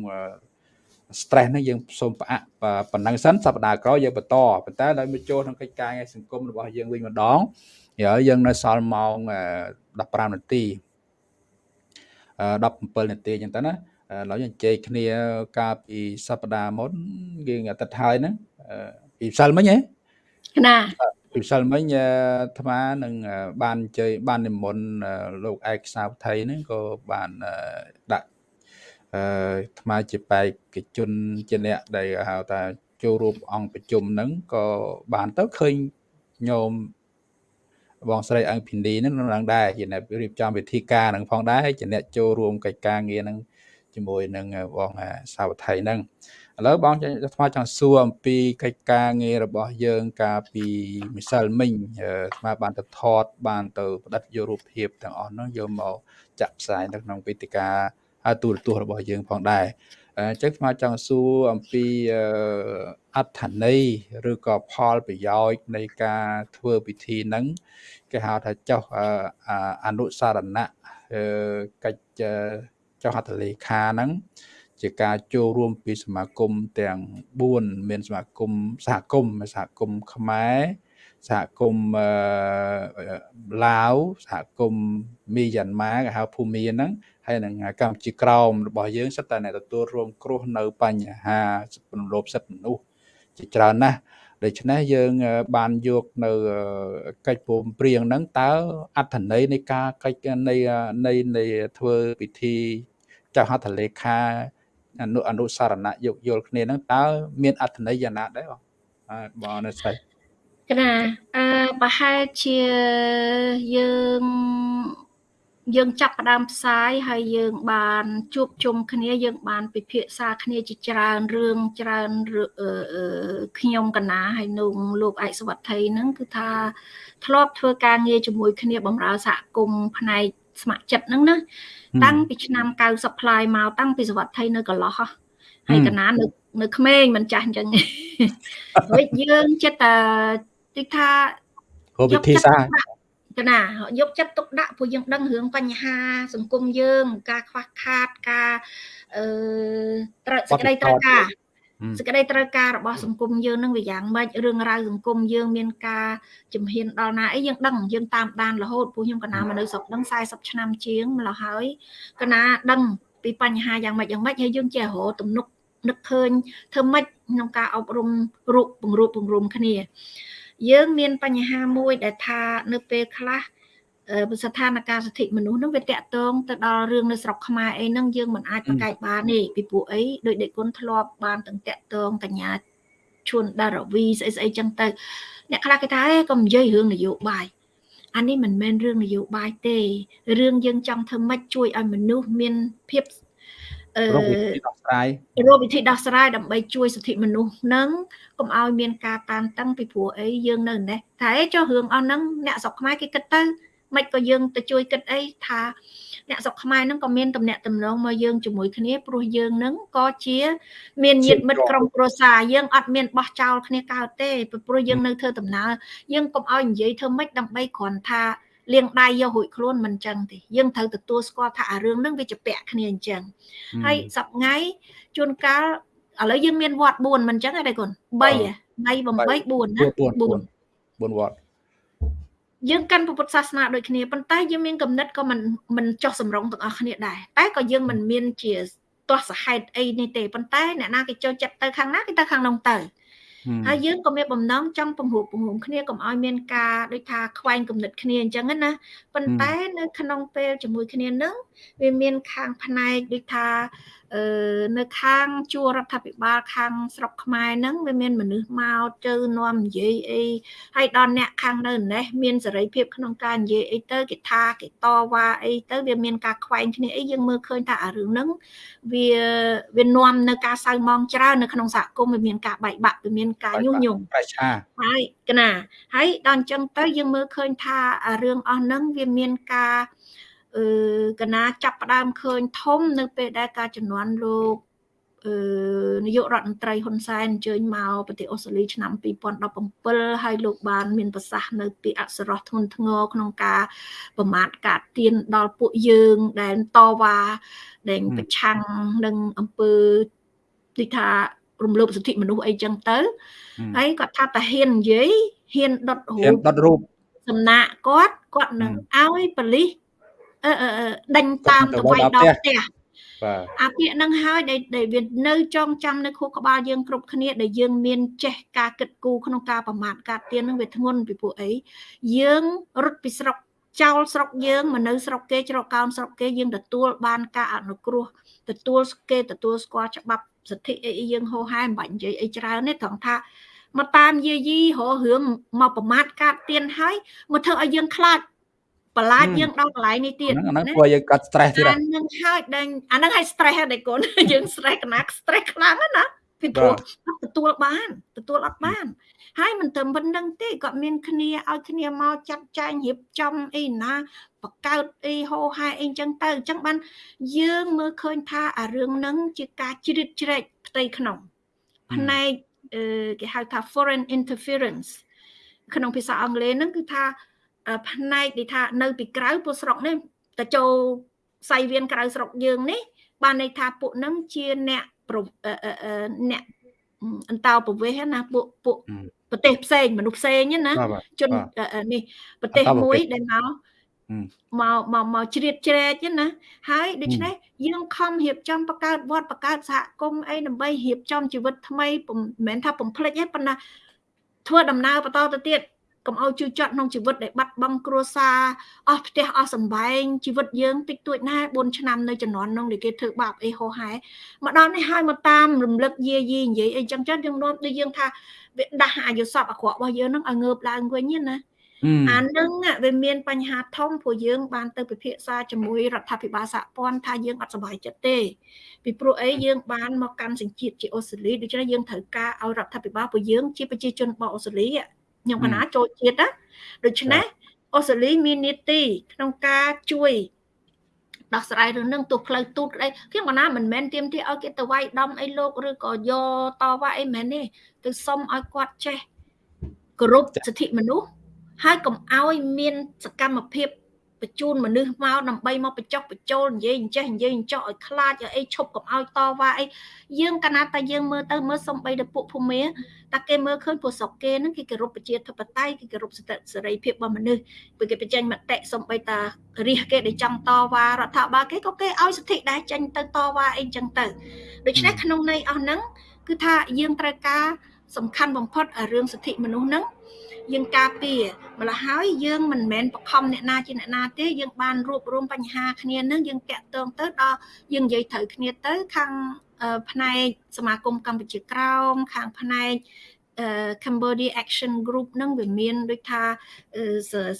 stress ហ្នឹងយើងសូមផ្អាកប៉ុណ្ណឹងសិនសប្តាហ៍ក្រោយយើងបន្តប៉ុន្តែដល់មកចូលក្នុងកិច្ចការងារសង្គមរបស់យើងវិញម្ដងហើយយើងនៅសល់ម៉ោង15នាទី17នាទីអញ្ចឹងទៅណាឡើយយើងជែកគ្នាកាលពីសប្តាហ៍មុនយើងអាទិត្យហើយហ្នឹងពីម្សិលមិញហ៎ណាពិសិលមិញអាត្មានឹងបានជ័យបាននិមន្តលោកឯកសាវថៃហ្នឹងក៏បានដាក់ អឺអាត្មាជាបេក្ខជនជាអ្នកដែលហៅថាចូលរួមអង្គប្រជុំហ្នឹងក៏បានទៅឃើញញោមបងស្រីអង្គភិនីហ្នឹងនឹងដែរជាអ្នករៀបចំវិធីការហ្នឹងផងដែរជាអ្នកចូលរួមកិច្ចការងារហ្នឹងជាមួយនឹងបងសាវថៃហ្នឹងឥឡូវបងថ្មចង់សួរអំពីកិច្ចការងាររបស់យើងកាលពីម្សិលមិញថ្មបានទៅថតបានទៅផ្ដិតយករូបភាពទាំងអស់នោះយកមកចាក់ផ្សាយនៅក្នុងវេទិកា ទូរទស្សន៍របស់យើងផងដែរអញ្ចឹងថ្មចង់សួរអំពីអត្ថន័យឬក៏ផលប្រយោជន៍នៃការធ្វើពិធីហ្នឹងគេហៅថាចុះអនុសារណៈកិច្ចចុះហត្ថលេខាហ្នឹងជាការចូលរួមពីសមាគមទាំង4មានសមាគមសហគមន៍សហគមន៍ខ្មែរ សហគមន៍ឡាវសហគមន៍មីយ៉ាន់ម៉ាគេហៅភូមាហ្នឹងហើយនឹងកម្ពុជាក្រោមរបស់យើងសិតតែអ្នកទទួលរងគ្រោះនៅបញ្ហារំលោភសិទ្ធិមនុស្សជាច្រើនណាស់ដូច្នេះយើងបានយកនៅកិច្ចព្រមព្រៀងហ្នឹងតើអត្ថន័យនៃការកិច្ចនៃនៃនៃធ្វើពិធីចៅហត្ថលេខាអនុអនុសារណៈយោគយល់គ្នាហ្នឹងតើមានអត្ថន័យយ៉ាងណាដែរបងបងនៅស្អី កណាអឺប្រហែលជាយើងយើងចាប់ផ្ដើមផ្សាយហើយយើងបានជួបជុំគ្នាយើងបានពិភាក្សាគ្នាជាច្រើនរឿងច្រើនខ្ញុំកណាហើយនោះលោកឯកសវត្ថីហ្នឹងគឺថាធ្លាប់ធ្វើការងារជាមួយគ្នាបម្រើសហគមន៍ផ្នែកស្ម័គ្រចិត្តហ្នឹងណាតាំងពីឆ្នាំ90ផ្លាយមកតាំងពីសវត្ថីនៅកន្លោះហើយកណានៅនៅក្មេងមិនចាស់អញ្ចឹងហើយយើងចិត្តតែ ទីថាយកវិធីសាស្ត្រកណាយកចិត្តទុកដាក់ព្រោះយើងដឹងរឿងបញ្ហា សង្គមយើង ការខ្វះខាតការអឺត្រូវសេចក្តីត្រូវការសេចក្តីត្រូវការរបស់សង្គមយើងនឹងវាយ៉ាងម៉េចរឿងរ៉ាវសង្គមយើងមានការជំហានដល់ណាអីយើងដឹងយើងតាមដានរហូតព្រោះខ្ញុំកណាមកនៅស្រុកហ្នឹង40ឆ្នាំជាងម្ល៉េះហើយកណាដឹងពីបញ្ហាយ៉ាងម៉េចយ៉ាងម៉េចហើយយើងចេះរកទំនុកនឹកឃើញធ្វើម៉េចក្នុងការអប់រំរូបពង្រួបពង្រុំគ្នា យើងមានបញ្ហាមួយដែលថានៅពេលខ្លះស្ថានភាពសិទ្ធិមនុស្សនឹងវាតកតងទៅដល់រឿងនៅស្រុកខ្មែរអីហ្នឹងយើងមិនអាចប្រកែកបានទេពីព្រោះអីដោយដេកគុណធ្លាប់បានទាំងតកតងកញ្ញាឈួនដារវីស្អីស្អីចឹងទៅអ្នកខ្លះគេថាអេកុំនិយាយរឿងនយោបាយអានេះមិនមែនរឿងនយោបាយទេរឿងយើងចង់ធ្វើម៉េចជួយឲ្យមនុស្សមានភាពអឺ រកវិធីដោះស្រាយរកវិធីដោះស្រាយដើម្បីជួយសិទ្ធិមនុស្សនឹងកុំឲ្យមានការតានតឹងពីព្រោះអីយើងនៅនេះតែចុះរឿងអស់ហ្នឹងអ្នកស្រុកខ្មែរគេគិតទៅមិនក៏យើងទៅជួយគិតអីថាអ្នកស្រុកខ្មែរហ្នឹងក៏មានតំណែងតំណងមកយើងជាមួយគ្នាព្រោះយើងហ្នឹងក៏ជា មានញាតិមិត្តក្រុមគ្រួសារយើងអត់មានបោះចោលគ្នាកើតទេព្រោះយើងនៅធ្វើដំណើរយើងកុំឲ្យនិយាយធ្វើម៉េចដើម្បីគ្រាន់ថា លាងដៃយករួចខ្លួនមិនអញ្ចឹងទេយើងត្រូវទទួលស្គាល់ថាអារឿងហ្នឹងវាជាពាក់គ្នាអញ្ចឹងហើយសប្ងៃជួនកាលឥឡូវយើងមានវត្ត4មិនអញ្ចឹងទេគុណ3 3 8 4ណា4 4វត្តយើងកាន់ពុទ្ធសាសនាដូចគ្នាប៉ុន្តែយើងមានគំនិតក៏មិនមិនចោះសម្រងទាំងអស់គ្នាដែរតែក៏យើងមិនមានជាទាស់សហេតុអីនេះទេប៉ុន្តែអ្នកណាគេចូលចិត្តទៅខាងណាគេទៅខាងនោះទៅ ហើយយើងក៏មានបំណងចង់ពង្រួបពង្រួមគ្នាកុំឲ្យមានការដូចថាខ្វែងគំនិតគ្នាអញ្ចឹងណាប៉ុន្តែនៅក្នុងពេលជាមួយគ្នានឹងវាមានខាងផ្នែកដូចថាអឺ នៅខាងជួររដ្ឋាភិបាលខាងស្រុកខ្មែរហ្នឹងវាមានមនុស្សមកទៅនាំនិយាយអីហើយដល់អ្នកខាងនៅនេះមានសេរីភាពក្នុងការនិយាយអីទៅគេថាគេតវ៉ាអីទៅវាមានការខ្វែងគ្នាអីយើងមើលឃើញថាអារឿងហ្នឹងវាវានាំនៅការសៅមងច្រើននៅក្នុងសហគមន៍វាមានការបែកបាក់វាមានការញុះញង់ប្រឆាហើយកណាហើយដល់អញ្ចឹងទៅយើងមើលឃើញថារឿងអស់ហ្នឹងវាមានការអឺ កណាចាប់ផ្ដើមឃើញធំ នៅពេលដែលការចំនួនលោកអឺនាយករដ្ឋមន្ត្រីហ៊ុនសែនអញ្ជើញមកប្រទេសអូស្ត្រាលីឆ្នាំ2017ហើយលោកបាន មានប្រសាសន៍នៅពីអក្សរោះធ្ងន់ធ្ងរក្នុងការប្រមាថការទៀនដល់ពួកយើងដែលតវ៉ាដែលប្រឆាំងនឹងអំពើទីថារំលោភសិទ្ធិមនុស្សអីចឹងទៅហើយគាត់ថាតាហ៊ាននិយាយហ៊ានដុតរូបដុតរូបសំណាក់គាត់គាត់នឹងឲ្យប៉លីសអឺ ដេញតាមទៅវាយដល់ផ្ទះបាទអាពាក្យហ្នឹងហើយដែលដែលវានៅចងចាំនៅខួរក្បាលយើងគ្រប់គ្នាដែលយើងមានចេះការគិតគូរក្នុងការប្រមាថការទៀនហ្នឹងវាធ្ងន់ពីពួកអីយើងរត់ពីស្រុកចោលស្រុកយើងមកនៅស្រុកគេច្រកកោនស្រុកគេយើងទទួលបានការអនុគ្រោះទទួលគេទទួលស្គាល់ច្បាប់សិទ្ធិអីយើងហោហែមិនបាច់និយាយអីច្រើនទេត្រង់ថាមកតាមយាយីររឿងមកប្រមាថកាត់ទៀនហើយមកធ្វើឲ្យយើងខ្លាច បន្លាចយើងដល់កន្លែងនេះទៀតហ្នឹងធ្វើឲ្យយើងកាត់ stress ទៀតអាហ្នឹងហើយដែលអាហ្នឹងឲ្យ stress ដែរកូនយើង stress កណា stress ខ្លាំងណាពីព្រោះទទួលបានទទួលអត់បានហើយមិនត្រឹមប៉ុណ្្នឹងទេគាត់មានគ្នាឲ្យគ្នាមកចាត់ចែងរៀបចំអីណាបកើតអីហោហែអីចឹងទៅអញ្ចឹងបានយើងមើលឃើញថាអារឿងហ្នឹងជាការជ្រៀតជ្រែកផ្ទៃក្នុងផ្នែកគេហៅថា foreign interference ក្នុងភាសាអង់គ្លេសហ្នឹងគឺថា ផ្នែកដែលថានៅពីក្រៅពួកស្រុកនេះទៅចូលសៃវៀនក្រៅស្រុកយើងនេះ បានន័យថាពួកហ្នឹងជាអ្នកអ្នកអន្តោប្រវេសន៍ណាពួកពួកប្រទេសផ្សេងមនុស្សផ្សេងណាជននេះប្រទេសមួយដែលមកមកមកមកជ្រៀតជ្រែកណាហើយដូច្នេះយើងខំរៀបចំបង្កើតវត្តបង្កើតសហគមន៍អីដើម្បីរៀបចំជីវិតថ្មីមិនមែនថាបំភ្លេចទេប៉ុន្តែធ្វើដំណើរបន្តទៅទៀត កុំឲ្យជឿចត់ក្នុងជីវិតដែលបាត់បង់គ្រួសារអស់ផ្ទះអស់សម្បែងជីវិតយើងតិចតួចណាស់4ឆ្នាំនៅជំនាន់នោះដែលគេធ្វើបាបអីហោហែមកដល់នេះហើយមកតាមរំលឹកយាយីនិយាយអីចឹងចឹងយើងនាំដូចយើងថាវាដាស់អាយុសពអាក្រក់របស់យើងនឹងឲ្យងើបឡើងវិញណាអានឹងវាមានបញ្ហាធំព្រោះយើងបានទៅពិភាក្សាជាមួយរដ្ឋាភិបាលសហព័ន្ធថាយើងអត់សប្បាយចិត្តទេពីព្រោះអីយើងបានមកកាន់សញ្ជាតិជាអូស្ត្រាលីដូច្នេះយើងត្រូវការឲ្យរដ្ឋាភិបាលព្រោះយើងជាប្រជាជនរបស់អូស្ត្រាលី ខ្ញុំកណាចូលជាតិណាដូច្នេះអូស្ត្រាលីមាននីតិក្នុងការជួយដោះស្រាយរឿងនឹងទោះផ្លូវទូតក្តីខ្ញុំកណាមិនមែនទៀមទីឲ្យគេទៅវាយដំអីលោកឬក៏យកតវ៉ាអីមែនទេទៅសុំឲ្យគាត់ចេះគោរពសិទ្ធិមនុស្សហើយកុំឲ្យមានសកម្មភាព បញ្ជូនមនុស្សមកដើម្បីមកបញ្ចុះបញ្ចូលនិយាយអញ្ចេះនិយាយអញ្ចោះឲ្យខ្លាចឲ្យអីឈប់កុំឲ្យតវ៉ាអីយើងកាលណាតែយើងមើលទៅមើលសំបីទៅពួកភូមិតែគេមើលឃើញពួកស្រុកគេហ្នឹងគេគោរពប្រជាធិបតេយ្យគេគោរពសិទ្ធិសេរីភាពរបស់មនុស្សពេលគេបញ្ចេញមតិសំបីតារិះគេដែលចង់តវ៉ារដ្ឋាភិបាលគេក៏គេឲ្យសិទ្ធិដែរចេញទៅតវ៉ាអីចឹងទៅដូច្នេះក្នុងន័យអស់ហ្នឹងគឺថាយើងត្រូវការ សំខាន់បំផុតរឿងសិទ្ធិមនុស្សហ្នឹងយើងការពារម្ល៉េះហើយយើងមិនមែនបខំអ្នកណាជាអ្នកណាទេយើងបានរួបរวมបញ្ហាគ្នានឹងយើងតាក់ទងទៅដល់យើងនិយាយត្រូវគ្នាទៅខាងផ្នែកសមាគមកម្ពុជាក្រោមខាងផ្នែក Cambodia Action Group នឹងវាមានដូចថា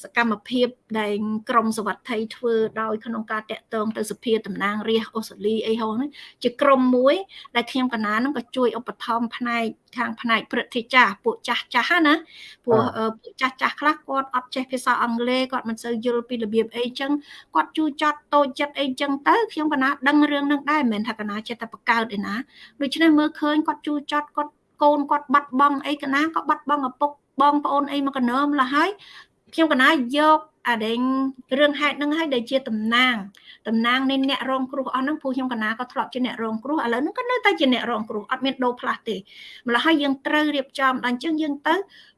សកម្មភាពដែលក្រមសវត្ថិធ្វើដោយក្នុងការតាក់ទងទៅសភាតំណាងរាស្ត្រអូស្ត្រាលីអីហោហ្នឹងជាក្រុមមួយ ដែលខ្ញុំកណាហ្នឹងក៏ជួយឧបត្ថម្ភផ្នែកខាងផ្នែកព្រឹទ្ធាចាស់ពួកចាស់ចាស់ណាពួកពួកចាស់ចាស់ខ្លះគាត់អត់ចេះភាសាអង់គ្លេសគាត់មិនសូវយល់ពីរបៀបអីចឹងគាត់ជួយចត់តូចចិត្តអីចឹងទៅខ្ញុំកណាដឹងរឿងហ្នឹងដែរមិនមែនថាកណាចិត្តតែបកើតឯណាដូច្នេះមើលឃើញគាត់ជួយចត់គាត់ កូនគាត់បាត់បង់អីកណាក៏បាត់បង់ឪពុកបងប្អូនអីមកកណើមលហើយ ខ្ញុំកណាយកអាដេញរឿងហេតុហ្នឹងឲ្យដែលជាតំណាងតំណាងនៃអ្នករងគ្រោះអស់ហ្នឹងពូខ្ញុំកណាក៏ធ្លាប់ជាអ្នករងគ្រោះឥឡូវហ្នឹងក៏នៅតែជាអ្នករងគ្រោះអត់មានដូរផ្លាស់ទេម្ល៉េះហើយយើងត្រូវរៀបចំដល់អញ្ចឹងយើងទៅ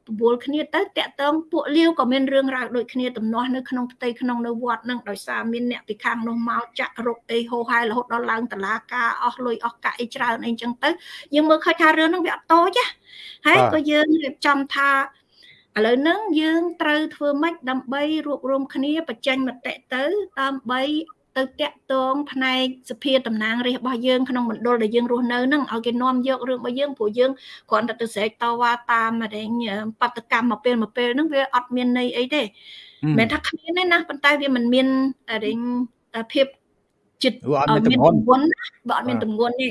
បបួលគ្នាទៅតាក់តងពួកលាវក៏មានរឿងរ៉ាវដូចគ្នាទំនាស់នៅក្នុងផ្ទៃក្នុងនៅវត្តហ្នឹងដោយសារមានអ្នកពីខាងនោះមកចាក់រុកអីហោហែរហូតដល់ឡើងតឡាការអស់លុយអស់កាក់អីច្រើនអីអញ្ចឹងទៅយើងមើលឃើញថារឿងហ្នឹងវាអត់តូចណាហើយក៏យើងរៀបចំថា ឥឡូវហ្នឹងយើងត្រូវធ្វើម៉េចដើម្បីរួបរวมគ្នាបញ្ចេញមតិទៅដើម្បីទៅតាក់ទងផ្នែកសភាតំណាងរាស្ត្ររបស់យើងក្នុងមណ្ឌលដែលយើងរស់នៅហ្នឹងឲ្យគេនាំយករឿងរបស់យើងព្រោះយើងគ្រាន់តែទៅស្រែកតវ៉ាតាមរែងបដកម្មមកពេលមកពេលហ្នឹងវាអត់មានន័យអីទេមិនមែនថាគ្មានទេណាប៉ុន្តែវាមិនមានរែងភាពចិត្តអត់មានទម្ងន់បើអត់មានទម្ងន់ទេ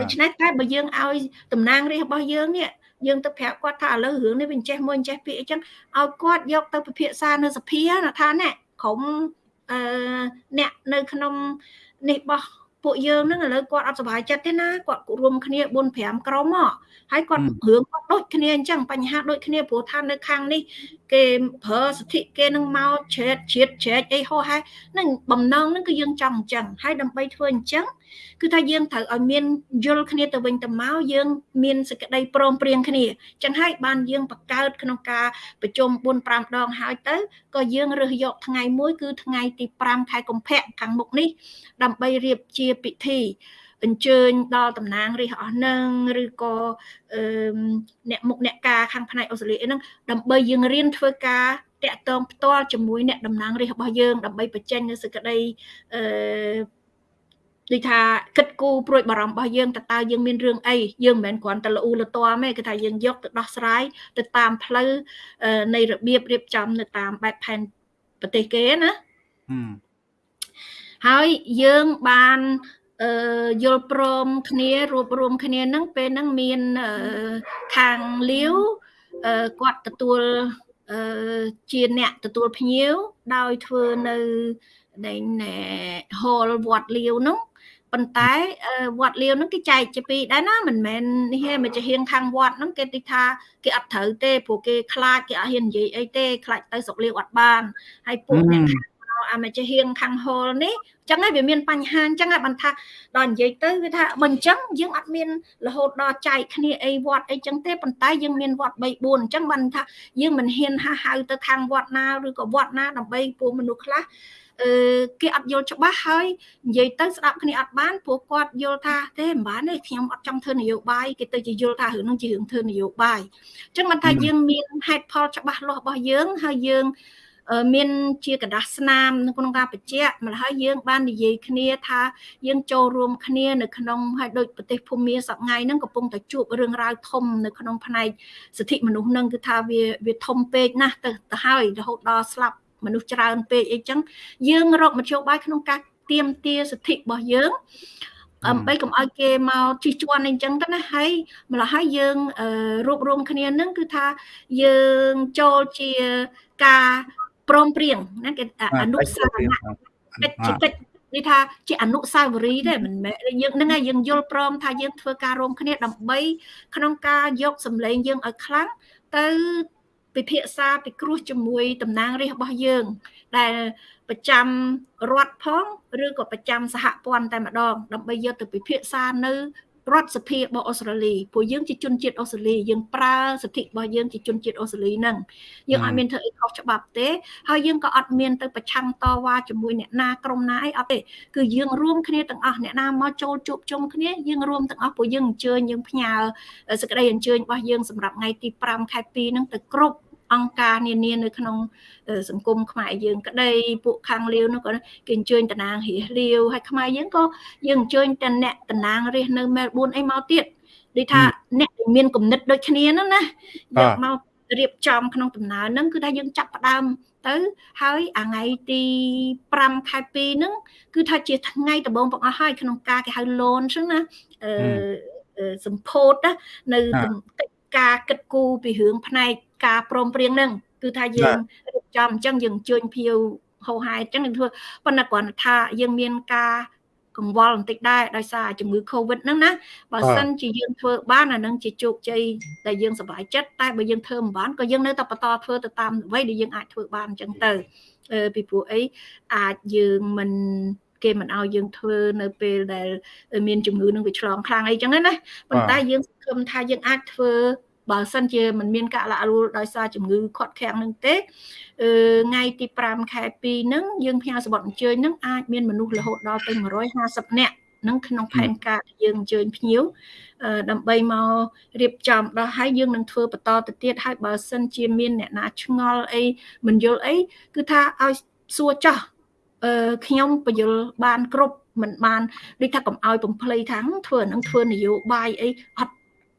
ដូច្នេះតែបើយើងឲ្យតំណាងរាស្ត្ររបស់យើងនេះ យើងទៅប្រាប់គាត់ថាឥឡូវរឿងនេះវាចេះមួយចេះពីអីចឹងឲ្យគាត់យកទៅពិភាក្សានៅសភាណាថាណែក្រុមអឺអ្នកនៅក្នុងនេះបោះពួកយើងហ្នឹងឥឡូវគាត់អត់សុបាយចិត្តទេណាគាត់រួមគ្នា4 5ក្រុមមកហើយគាត់រឿងគាត់ដូចគ្នាអញ្ចឹងបញ្ហាដូចគ្នាព្រោះថានៅខាងនេះគេប្រើសិទ្ធិគេនឹងមកជ្រែកជ្រៀតជ្រែកអីហោះហើយនឹងបំណងហ្នឹងគឺយើងចង់អញ្ចឹងហើយដើម្បីធ្វើអញ្ចឹង គឺថាយើងត្រូវឲ្យមានយល់គ្នាទៅវិញទៅមកយើង មានសេចក្តីព្រមព្រៀងគ្នាចឹងហើយបានយើងបង្កើតក្នុងការប្រជុំ4 5ដងហើយទៅក៏យើងរើសយកថ្ងៃមួយគឺថ្ងៃទី5ខែកុម្ភៈខាងមុខនេះ ដើម្បីរៀបជាពិធីអញ្ជើញដល់តំណាងរាស្ត្រអស់នឹងឬក៏អឺអ្នកមុខអ្នកការខាងផ្នែកអូស្ត្រាលីហ្នឹងដើម្បីយើងរៀនធ្វើការតាក់ទងផ្ទាល់ជាមួយអ្នកតំណាងរាស្ត្ររបស់យើងដើម្បីបញ្ចេញនូវសេចក្តីអឺ ដូចថាគិតគូរព្រួយបារម្ភរបស់យើងតើតើយើងមានរឿងអីយើងមិនមែនគ្រាន់តែល្អូលទាំទេគឺថាយើងយកទៅដោះស្រាយទៅតាមផ្លូវនៃរបៀបរៀបចំនៅតាមបែបផែនប្រទេសគេណាហើយយើងបានអឺយល់ព្រមគ្នារួបរวมគ្នានឹងពេលហ្នឹងមានខាងលាវគាត់ទទួលជាអ្នកទទួលភ្ញៀវដោយធ្វើនៅនៃហលវត្តលាវនោះ ប៉ុន្តែវត្តលាវហ្នឹងគេចែកជាពីរដែរណាមិនមែននេះទេមកជាហៀងខាងវត្តហ្នឹងគេទីថាគេអត់ត្រូវទេព្រោះគេខ្លាចគេអត់ហ៊ាននិយាយអីទេខ្លាចទៅស្រុកលាវអត់បានហើយពួកអ្នកខាងអាមកជាហៀងខាងហលនេះចឹងហើយវាមានបញ្ហាអញ្ចឹងហើយបានថាដល់និយាយទៅវាថាបើអញ្ចឹងយើងអត់មានរហូតដល់ចែកគ្នាអីវត្តអីចឹងទេប៉ុន្តែយើងមានវត្ត3 4អញ្ចឹងបានថាយើងមិនហ៊ានហៅហៅទៅខាងវត្តណាឬក៏វត្តណាដើម្បីពួកមនុស្សខ្លះអឺ គេអត់យល់ច្បាស់ហើយនិយាយទៅស្ដាប់គ្នាអត់បានព្រោះគាត់យល់ថាទេមិនបានទេខ្ញុំអត់ចង់ធ្វើនយោបាយគេទៅជាយល់ថារឿងនោះជារឿងធ្វើនយោបាយអញ្ចឹងមិនថាយើងមានហេតុផលច្បាស់លាស់របស់យើងហើយយើងមានជាกระดาษស្នាមក្នុងការបញ្ជាក់ម្ល៉េះហើយយើងបាននិយាយគ្នាថាយើងចូលរួមគ្នានៅក្នុងហើយដូចប្រទេសភូមាសប្ងៃហ្នឹងកំពុងតែជួបរឿងរ៉ាវធំនៅក្នុងផ្នែកសិទ្ធិមនុស្សហ្នឹងគឺថាវាវាធំពេកណាស់ទៅទៅហើយរហូតដល់ស្លាប់ មនុស្សច្រើនពេកអីចឹងយើងរកមធ្យោបាយក្នុងការទៀមទាសិទ្ធិរបស់យើងដើម្បីកុំឲ្យគេមកជិះជាន់អីចឹងទៅណាហើយម្ល៉េះហើយយើងរួបរวมគ្នានឹងគឺថាយើងចូលជាការព្រមព្រៀងណាគេអនុសាសនៈកិច្ចកិច្ចនេះថាជាអនុសាវរីយ៍ទេមិនមែនយើងហ្នឹងហើយយើងយល់ព្រមថាយើងធ្វើការរួមគ្នាដើម្បីក្នុងការយកសម្លេងយើងឲ្យខ្លាំងទៅ ពិភាក្សាពិគ្រោះជាមួយតំណាងរាស្ត្ររបស់យើង ដែលប្រចាំរដ្ឋផងឬក៏ប្រចាំសហព័ន្ធតែម្ដង ដើម្បីយកទៅពិភាក្សានៅ រដ្ឋសភារបស់អូស្ត្រាលីព្រោះយើងជាជនជាតិអូស្ត្រាលីយើងប្រើសិទ្ធិរបស់យើងជាជនជាតិអូស្ត្រាលីហ្នឹងយើងអត់មានធ្វើអីខុសច្បាប់ទេហើយយើងក៏អត់មានទៅប្រឆាំងតវ៉ាជាមួយអ្នកណាក្រុមណាអីអត់ទេគឺយើងរួមគ្នាទាំងអស់អ្នកណាមកចូលជួបជុំគ្នាយើងរួមទាំងអស់ព្រោះយើងអញ្ជើញយើងផ្ញើសេចក្តីអញ្ជើញរបស់យើងសម្រាប់ថ្ងៃទី5ខែ2ហ្នឹងទៅគ្រប់ អង្គការនានានៅក្នុងសង្គមខ្មែរយើងក្តីពួកខាងលាវនោះក៏គេអញ្ជើញតំណាងរាសលាវហើយខ្មែរយើងក៏យើងអញ្ជើញតែអ្នកតំណាងរាសនៅមែលប៊នអីមកទៀតដូចថាអ្នកដែលមានគំនិតដូចគ្នានោះណាយកមករៀបចំក្នុងដំណើរហ្នឹងគឺថាយើងចាប់ផ្ដើមទៅហើយអាថ្ងៃទី5ខែ2ហ្នឹងគឺថាជាថ្ងៃដំបូងបងអស់ហើយក្នុងការគេហៅ launch ហ្នឹងណាអឺសម្ពោធនៅការគិតគូរពីរឿងផ្នែក ការព្រមព្រៀងហ្នឹងគឺថាយើងរៀបចំអញ្ចឹងយើងអញ្ជើញភៀវហោហែអញ្ចឹងនឹងធ្វើប៉ុន្តែគ្រាន់តែថាយើងមានការកង្វល់បន្តិចដែរដោយសារជំងឺ Covid ហ្នឹងណាបើសិនជាយើងធ្វើបានអានឹងជាជោគជ័យដែលយើងសប្បាយចិត្តតែបើយើងធ្វើមិនបានក៏យើងនៅតែបន្តធ្វើទៅតាមអ្វីដែលយើងអាចធ្វើបានអញ្ចឹងទៅពីព្រោះអីអាចយើងមិនគេមិនឲ្យយើងធ្វើនៅពេលដែល មានជំងឺនឹងវាឆ្លងខ្លាំងអីចឹងណាប៉ុន្តែយើងសង្ឃឹមថាយើងអាចធ្វើ បើសិនជាមិនមានការលាក់រួលដោយសារជំងឺខាត់ខាំងនឹងទេអឺថ្ងៃទី5ខែ2ហ្នឹងយើងផ្ញើសម្បត្តិអញ្ជើញហ្នឹងអាចមានមនុស្សរហូតដល់ទៅ150នាក់នឹងក្នុងផែនការដែលយើងអញ្ជើញភ្ញៀវដើម្បីមករៀបចំដល់ហើយយើងនឹងធ្វើបន្តទៅទៀតហើយបើសិនជាមានអ្នកណាឆ្ងល់អីមិនយល់អីគឺថាឲ្យសួរចោះអឺខ្ញុំបញ្យលបានគ្រប់មិនបានដូចថាកុំឲ្យបំភ្លៃថាធ្វើនឹងធ្វើនយោបាយអីអត់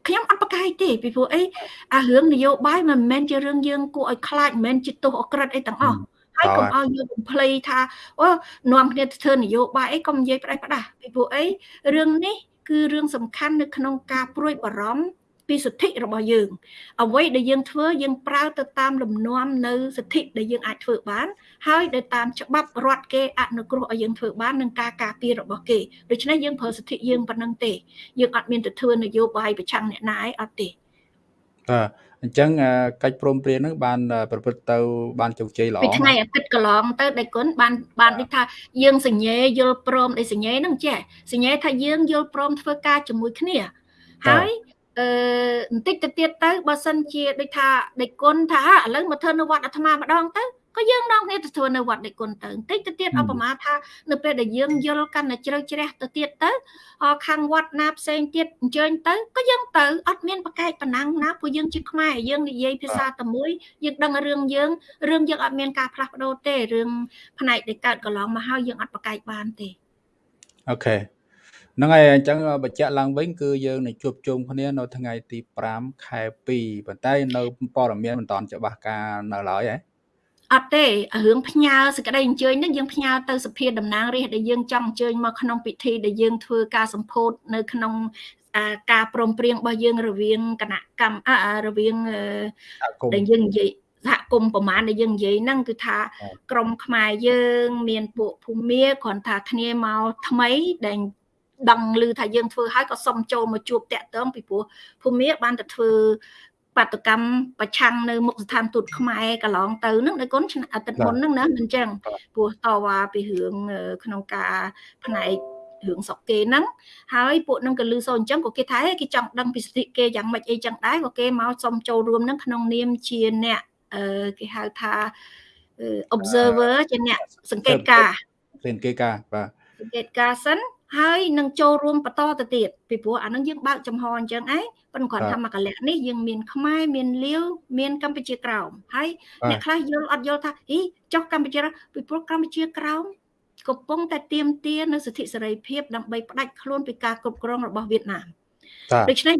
ខ្ញុំអត់ប្រកែកទេពីព្រោះអីអារឿងនយោបាយមិនមែនជារឿងយើងគួរឲ្យខ្លាចមិនមែនជាទោសអក្រិតអីទាំងអស់ហើយកុំឲ្យយើងបំភ្លៃថាអូនាំគ្នាទៅធ្វើនយោបាយអីកុំនិយាយផ្ដាច់ផ្ដាស់ពីព្រោះអីរឿងនេះគឺរឿងសំខាន់នៅក្នុងការព្រួយបារម្ភ ពីសិទ្ធិរបស់យើង អ្វីដែលយើងធ្វើយើងប្រើទៅតាមលំនាំនៅសិទ្ធិដែលយើងអាចធ្វើបាន ហើយដែលតាមច្បាប់រដ្ឋគេអនុគ្រោះឲ្យយើងធ្វើបាននឹងការការពាររបស់គេដូច្នេះយើងប្រើសិទ្ធិយើងប៉ុណ្ណឹងទេយើងអត់មានទៅធ្វើនយោបាយប្រឆាំងអ្នកណាឯងអត់ទេបាទអញ្ចឹងកិច្ចព្រមព្រៀងហ្នឹងបានប្រព្រឹត្តទៅបានជោគជ័យល្អពីថ្ងៃអាទិត្យកន្លងទៅដៃគុណបានបានដូចថាយើងសញ្ញេយល់ព្រមដោយសញ្ញេហ្នឹងចេះសញ្ញេថាយើងយល់ព្រមធ្វើការជាមួយគ្នាហើយ អឺបន្តិចទៅទៀតទៅបើសិនជាដូចថាដេគុណថាឥឡូវមកធ្វើនៅវត្តអាត្មាម្ដងទៅក៏យើងនាំគ្នាទៅធ្វើនៅវត្តដេគុណទៅបន្តិចទៅទៀតអបមាថានៅពេលដែលយើងយល់កាន់តែជ្រៅជ្រះទៅទៀតទៅខាងវត្តណាផ្សេងទៀតអញ្ជើញទៅក៏យើងទៅអត់មានប្រកែកប៉ុណ្ណឹងណាព្រោះយើងជាខ្មែរយើងនិយាយភាសាតែមួយយើងដឹងរឿងយើងរឿងយើងអត់មានការផ្លាស់ប្ដូរទេរឿងផ្នែកដែលកើតកន្លងមកហើយយើងអត់ប្រកែកបានទេអូខេ ហ្នឹងហើយអញ្ចឹងបញ្ជាក់ឡើងវិញគឺយើងនឹងជួបជុំគ្នានៅថ្ងៃទី5ខែ2ប៉ុន្តែនៅព័ត៌មានមិនតាន់ច្បាស់ការនៅឡើយហ៎អត់ទេរឿងផ្ញើសេចក្តីអញ្ជើញនេះយើងផ្ញើទៅសភាតំណាងរាស្ត្រដែលយើងចង់អញ្ជើញមកក្នុងពិធីដែលយើងធ្វើការសម្ពោធនៅក្នុងការព្រមព្រៀងរបស់យើងរវាងគណៈកម្មរវាងដែលយើងនិយាយសហគមន៍ប្រមាណដែលយើងនិយាយហ្នឹងគឺថាក្រមខ្មែរយើង មានពួកភូមិគ្រាន់ថាគ្នាមកថ្មីដែល ដឹងឮថាយើងធ្វើហើយក៏សុំចូលមកជួបតាក់ទងពីព្រោះភូមិបានទៅធ្វើបាតកម្មប្រឆាំងនៅមុខស្ថានទូតខ្មែរកន្លងទៅហ្នឹងនៅគុណអាទិត្យមុនហ្នឹងណាមិនចឹងព្រោះតវ៉ាពីរឿងក្នុងការផ្នែករឿងសុកគេហ្នឹងហើយពួកហ្នឹងក៏លឺសូរអញ្ចឹងក៏គេថាគេចង់ដឹងពីសិទ្ធិគេយ៉ាងម៉េចអីចឹងដែរក៏គេមកសុំចូលរួមហ្នឹងក្នុងនាមជាអ្នកគេហៅថា observer ជាអ្នកសង្កេតការសង្កេតការបាទសង្កេតការសិន ហើយនឹងចូលរួមបន្តទៅទៀតពីព្រោះអានឹងយើងបើកចំហអញ្ចឹងឯងប៉ុន្តែគាត់ថាមកកលៈនេះយើងមានខ្មែរមានលាវមានកម្ពុជាក្រោមហើយអ្នកខ្លះយល់អត់យល់ថាអីចុះកម្ពុជាពីព្រោះកម្ពុជាក្រោមកំពុងតែទៀមទានៅសិទ្ធិសេរីភាពដើម្បីផ្ដាច់ខ្លួនពីការគ្រប់គ្រងរបស់វៀតណាមដូច្នេះ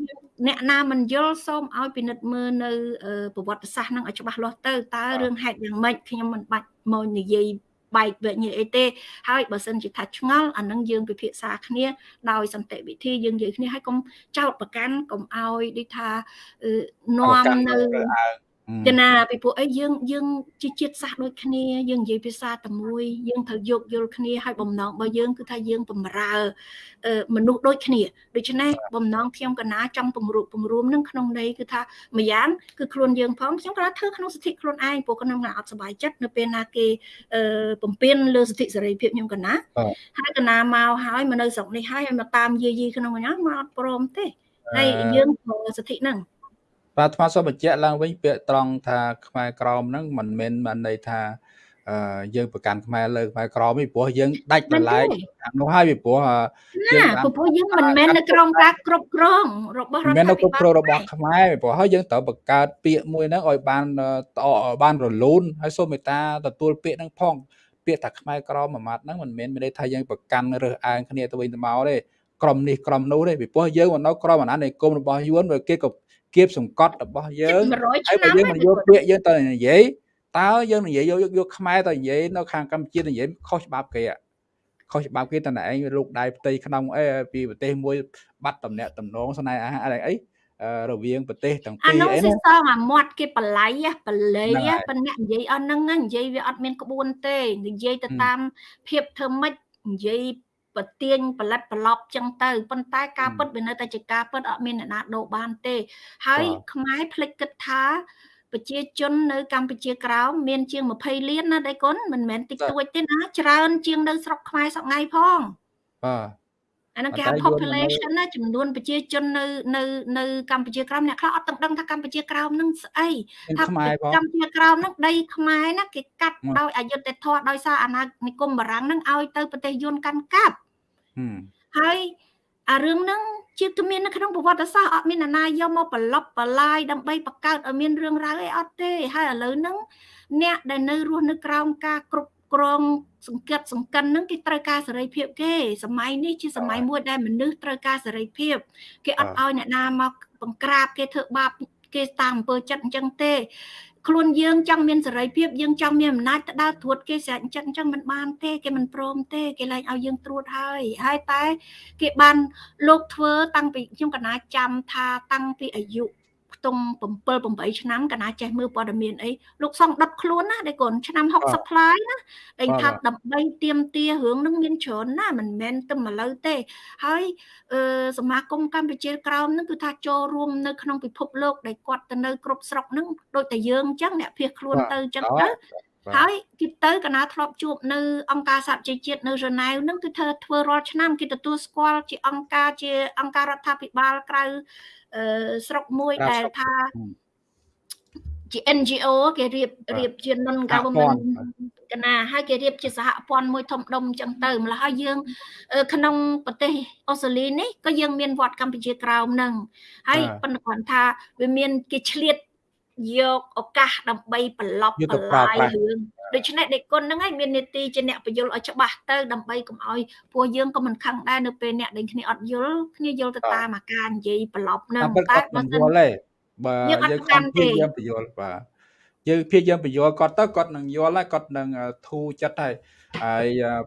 អ្នកណាមិនយល់សូមឲ្យពិនិត្យមើលនៅប្រវត្តិសាស្ត្រនឹងឲ្យច្បាស់លាស់ទៅតើរឿងហេតុយ៉ាងម៉េចខ្ញុំមិនបាច់មកនិយាយ បែកវិញ្ញាអីទេហើយបើសិនជាថាឆ្ងល់អានឹងយើងពិភាក្សាគ្នាដោយសន្តិវិធីយើងនិយាយគ្នាហើយកុំចោតប្រកាន់កុំឲ្យដូចថានាំនៅ ចំណាពីពួកអីយើងយើងជាជាតិសាសដូចគ្នាយើងនិយាយភាសាតែមួយយើងត្រូវយោគយល់គ្នាហើយបំណងរបស់យើងគឺថាយើងបំរើមនុស្សដូចគ្នាដូច្នេះបំណងខ្ញុំកណាចង់ពង្រួមពង្រួមនឹងក្នុងន័យគឺថាម្យ៉ាងគឺខ្លួនយើងផងខ្ញុំក៏ធ្វើក្នុងសិទ្ធិខ្លួនឯងព្រោះខ្ញុំកណាអត់សុបាយចិត្តនៅពេលណាគេបំពេញលើសិទ្ធិសេរីភាពខ្ញុំកណាហើយកណាមកហើយមកនៅស្រុកនេះហើយមកតាមយាយីក្នុងកណាមកអត់ព្រមទេហើយយើងសិទ្ធិហ្នឹង បាទអាត្មាសូមបញ្ជាក់ឡើងវិញពាក្យត្រង់ថាខ្មែរក្រមហ្នឹងមិនមែនបានន័យថាអឺយើងប្រកាន់ខ្មែរលើខ្មែរក្រមទេព្រោះយើងដាច់បន្លែកនោះហើយពីព្រោះយើងព្រោះយើងមិនមែននៅក្រមការគ្រប់គ្រងរបស់រដ្ឋាភិបាលមិនមែននៅគ្រប់គ្រងរបស់ខ្មែរព្រោះហើយយើងត្រូវបង្កើតពាក្យមួយហ្នឹងឲ្យបានតបានរលូនហើយសូមមេត្តាទទួលពាក្យហ្នឹងផងពាក្យថាខ្មែរក្រមមួយម៉ាត់ហ្នឹងមិនមែនមានន័យថាយើងប្រកាន់រើសអើងគ្នាទៅវិញទៅមកទេក្រុមនេះក្រុមនោះទេពីព្រោះយើងមកនៅក្រុមអាណានិគមរបស់យួនគេក៏ គៀបសង្កត់របស់យើងហើយបើយើងមិនយកពាក្យយើងទៅនិយាយតើយើងនិយាយយកយកខ្មែរទៅនិយាយនៅខាងកម្ពុជានិយាយខុសច្បាប់គេខុសច្បាប់គេតើឯងលោកដៃផ្ទៃក្នុងអីពីប្រទេសមួយបាត់តំណាក់តំណងស្នេហាអីអីរវាងប្រទេសទាំងពីរអីនោះសងអាមាត់គេបល័យបល័យប៉ុន្តែនិយាយអស់ហ្នឹងនិយាយវាអត់មានក្បួនទេនិយាយទៅតាមភាពធ្វើម៉េចនិយាយ ប្រទៀងផលិតប្រឡប់ចឹងទៅប៉ុន្តែការពិតវានៅតែជាការពិតអត់មានអ្នកណាដូរបានទេ ហើយខ្មែរភ្លេចគិតថាប្រជាជននៅកម្ពុជាក្រោមមានជាង20លានណាដៃគុណមិនមែនតិចតួចទេណាច្រើនជាងនៅស្រុកខ្មែរសប្ងៃផងបាទ អានោះគេហៅ population ណាចំនួនប្រជាជននៅនៅនៅកម្ពុជាក្រោមអ្នកខ្លះអត់ទាំងដឹងថាកម្ពុជាក្រោមនឹងស្អីថាកម្ពុជាក្រោមនឹងដីខ្មែរណាគេកាត់ដោយអយុត្តិធម៌ដោយសារអាណានិគមបារាំងនឹងឲ្យទៅប្រទេសយួនកាន់កាប់ហើយអារឿងហ្នឹងជាគ្មាននៅក្នុងប្រវត្តិសាស្ត្រអត់មានអ្នកណាយកមកប្រឡប់បលាយដើម្បីបង្កើតឲ្យមានរឿងរ៉ាវអីអត់ទេហើយឥឡូវហ្នឹងអ្នកដែលនៅរស់នៅក្រោមការគ្រប់ គ្រងសង្កត់សង្កិនហ្នឹងគេត្រូវការសេរីភាពគេសម័យនេះជាសម័យមួយដែលមនុស្សត្រូវការសេរីភាពគេអត់ឲ្យអ្នកណាមកបង្ក្រាបគេធ្វើបាបគេតាមអំពើចិត្តអញ្ចឹងទេខ្លួនយើងចង់មានសេរីភាពយើងចង់មានអំណាចទៅដើរត្រួតគេស្រេចអញ្ចឹងអញ្ចឹងមិនបានទេគេមិនព្រមទេគេលែងឲ្យយើងត្រួតហើយហើយតែគេបានលោកធ្វើតាំងពីខ្ញុំកណាចាំថាតាំងពីអាយុ ខ្ទង់7 8ឆ្នាំកណាចេះមើលព័ត៌មានអីលោកសង្ឃដុតខ្លួនណាដែលកូនឆ្នាំ60ផ្លាយណាដែលថាដើម្បីទៀមទារឿងនឹងមានច្រើនណាមិនមែនតែមកលើទេហើយអឺសមាគមកម្ពុជាក្រោមនឹងគឺថាចូលរួមនៅក្នុងពិភពលោកដែលគាត់ទៅនៅគ្រប់ស្រុកនឹងដូចតែយើងអញ្ចឹងអ្នកភៀសខ្លួនទៅអញ្ចឹងទៅ ហើយគេទៅកណាធ្លាប់ជួបនៅអង្គការសហជីវជាតិនៅរ៉ឺណែវនឹងគឺធ្វើធ្វើរាល់ឆ្នាំគេទទួលស្គាល់ជាអង្គការជាអង្គការរដ្ឋាភិបាលក្រៅអឺស្រុកមួយដែលថាជា NGO គេរៀបរៀបជា non government កណាហើយគេរៀបជាសហព័ន្ធមួយធំដុំអញ្ចឹងទៅម្ល៉េះហើយយើង ក្នុងប្រទេសអូស្ត្រាលីនេះក៏យើងមានវត្តកម្ពុជាក្រោមនឹងហើយប៉ុន្តែគាត់ថាវាមានគេឆ្លៀត យកឱកាសដើម្បីប្រឡប់បន្លាយរឿងដូច្នេះដេកគុណហ្នឹងឯងមាននីតិជាអ្នកបញ្យលឲ្យច្បាស់ទៅដើម្បីកុំឲ្យពួកយើងក៏មិនខឹងដែរនៅពេលអ្នកដែលគ្នាអត់យល់គ្នាយល់ទៅតាមអាការនិយាយប្រឡប់ហ្នឹងតែបើមិនយល់ទេបើយើងអត់កាន់ទេយើងបញ្យល់បាទយើងព្យាយាមបញ្យល់គាត់ទៅគាត់នឹងយល់ហើយគាត់នឹងធូរចិត្តហើយហើយ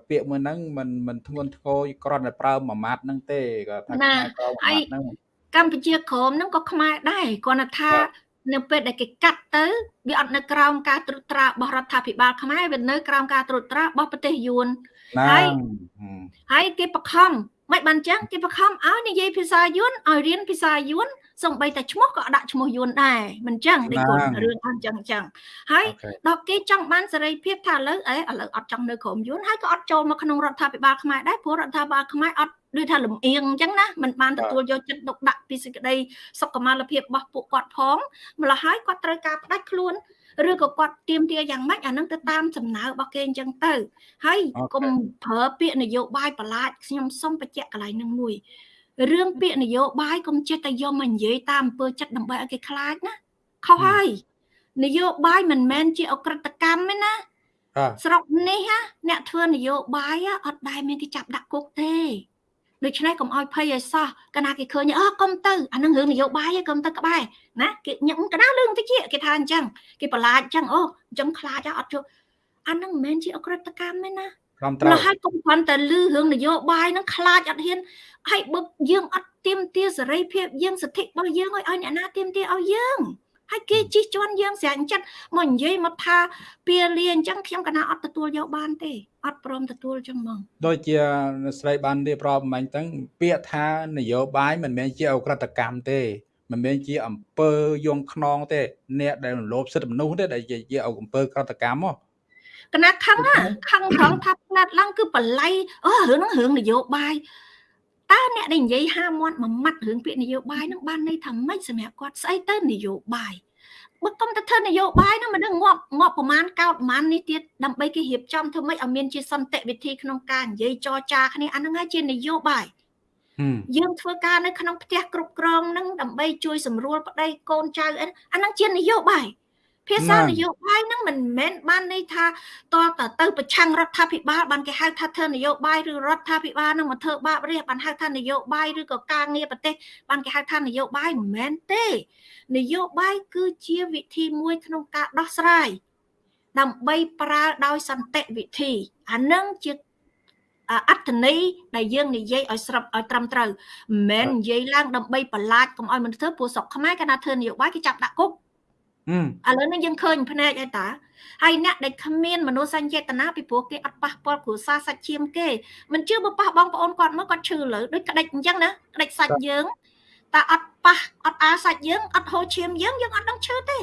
ពាក្យមួយហ្នឹងមិនមិនធ្ងន់ធ្ងរគ្រាន់តែប្រើមួយម៉ាត់ហ្នឹងទេគាត់ថាខ្មែរក្រមម៉ាត់ហ្នឹងកម្ពុជាក្រមហ្នឹងក៏ខ្មែរដែរគាត់ថា នៅពេលដែលគេកាត់ទៅវាអត់នៅក្រោមការត្រួតត្រារបស់រដ្ឋាភិបាលខ្មែរវានៅក្រោមការត្រួតត្រារបស់ប្រទេសយួនហើយហើយគេបខំមិនបានចឹងគេបខំឲ្យនិយាយភាសាយួនឲ្យរៀនភាសាយួនសំបីតែឈ្មោះក៏ដាក់ឈ្មោះយួនដែរមិនចឹងនេះគាត់រឿងអត់ចឹងចឹងហើយដល់គេចង់បានសេរីភាពថាឥឡូវអេឥឡូវអត់ចង់នៅក្រោមយួនហើយក៏អត់ចូលមកក្នុងរដ្ឋាភិបាលខ្មែរដែរព្រោះរដ្ឋាភិបាលខ្មែរអត់ ដូចថាលំអៀងអញ្ចឹងណាมันបានទទួលយកចិត្តទុកដាក់ពីសេចក្តីសុខុមាលភាពរបស់ពួកគាត់ផងម្ល៉េះហើយគាត់ត្រូវការផ្ដាច់ខ្លួនឬក៏គាត់ទៀមទាយ៉ាងម៉េចអានឹងទៅតាមសំណើរបស់គេអញ្ចឹងទៅ ហើយកុំប្រើពាក្យនយោបាយប្រឡាចខ្ញុំសុំបញ្ជាក់កន្លែងនឹងមួយរឿងពាក្យនយោបាយកុំចេះតែយកមកនិយាយតាមអំពើចិត្តដើម្បីឲ្យគេខ្លាចណាខុសហើយនយោបាយមិនមែនជាអក្រិតកម្មទេណាស្រុកនេះណាអ្នកធ្វើនយោបាយអត់ដែលមានគេចាប់ដាក់គុកទេ ដូច្នេះកុំឲ្យភ័យឲ្យសោះកាលណាគេឃើញអើកុំទៅអានឹងរឿងនយោបាយកុំទៅក្បែរណាគេញឹកកណ្ដាលរឿងតិចគេថាអញ្ចឹងគេប្រឡាចអញ្ចឹងអូអញ្ចឹងខ្លាចអត់ជក់អានឹងមិនមែនជាអក្រិតកម្មទេណាត្រឹមត្រូវហើយកុំគ្រាន់តែលឺរឿងនយោបាយហ្នឹងខ្លាចអត់ហ៊ានហើយបើយើងអត់ទៀមទាសេរីភាពយើងសិទ្ធិរបស់យើងឲ្យឲ្យអ្នកណាទៀមទាឲ្យយើង ហើយគេជិះជាន់យើងស្រាញ់ចិត្តមកនិយាយមកថាពៀលាអញ្ចឹងខ្ញុំកណាអត់ទទួលយកបានទេអត់ព្រមទទួលចឹងហ្មងដូចជាស្រីបានរៀបរាប់មិញហ្នឹងពាក្យថានយោបាយមិនមែនជាអក្រិតកម្មទេមិនមែនជាអំពើយងខ្នងទេ អ្នកដែលលោភសិទ្ធិមនុស្សទេដែលជាអំពើក្រតកម្មហ៎កណាខឹងខឹងត្រង់ថាផ្លាត់ឡើងគឺបល័យអូរឿងហ្នឹងរឿងនយោបាយ តើអ្នកដែលនិយាយហាមាត់មួយម៉ាត់រឿងពាក្យនយោបាយហ្នឹងបានន័យថាម៉េចសម្រាប់គាត់ស្អីទៅនយោបាយបើកុំទៅធ្វើនយោបាយហ្នឹងមិនដឹងងាប់ងាប់ប្រមាណកោតប្រមាណនេះទៀតដើម្បីគេរៀបចំធ្វើម៉េចឲ្យមានជាសន្តិវិធីក្នុងការនិយាយចរចាគ្នាអាហ្នឹងហើយជានយោបាយយើងធ្វើការនៅក្នុងផ្ទះគ្រប់គ្រងហ្នឹងដើម្បីជួយសម្រួលប្តីកូនចៅអាហ្នឹងជានយោបាយ ភាសានយោបាយហ្នឹងមិនមែនបានន័យថាតើតទៅប្រឆាំងរដ្ឋាភិបាលបានគេហៅថាធ្វើនយោបាយឬរដ្ឋាភិបាលនឹងមកធ្វើបាបរាជបានហៅថានយោបាយឬក៏ការងារប្រទេសបានគេហៅថានយោបាយមិនមែនទេ នយោបាយគឺជាវិធីមួយក្នុងការដោះស្រាយដើម្បីប្រើដោយសន្តិវិធីអានឹងជាអត្តន័យដែលយើងនិយាយឲ្យស្របឲ្យត្រឹមត្រូវមិនមែននិយាយឡើងដើម្បីបន្លាចកុំឲ្យមនុស្សធ្វើពួកស្រុកខ្មែរកាលណាធ្វើនយោបាយគេចាប់ដាក់គុក ឥឡូវនេះយើងឃើញភ្នែកហើយតាហើយអ្នកដែលគ្មានមនោសញ្ចេតនាពីព្រោះគេអត់ប៉ះពាល់គ្រួសារសាច់ឈាមគេមិនជឿបើប៉ះបងប្អូនគាត់មកគាត់ឈឺលើដូចក្តិចអញ្ចឹងណាក្តិចសាច់យើងតែអត់ប៉ះអត់អាសាច់យើងអត់ហូរឈាមយើងយើងអត់ដឹងឈឺទេ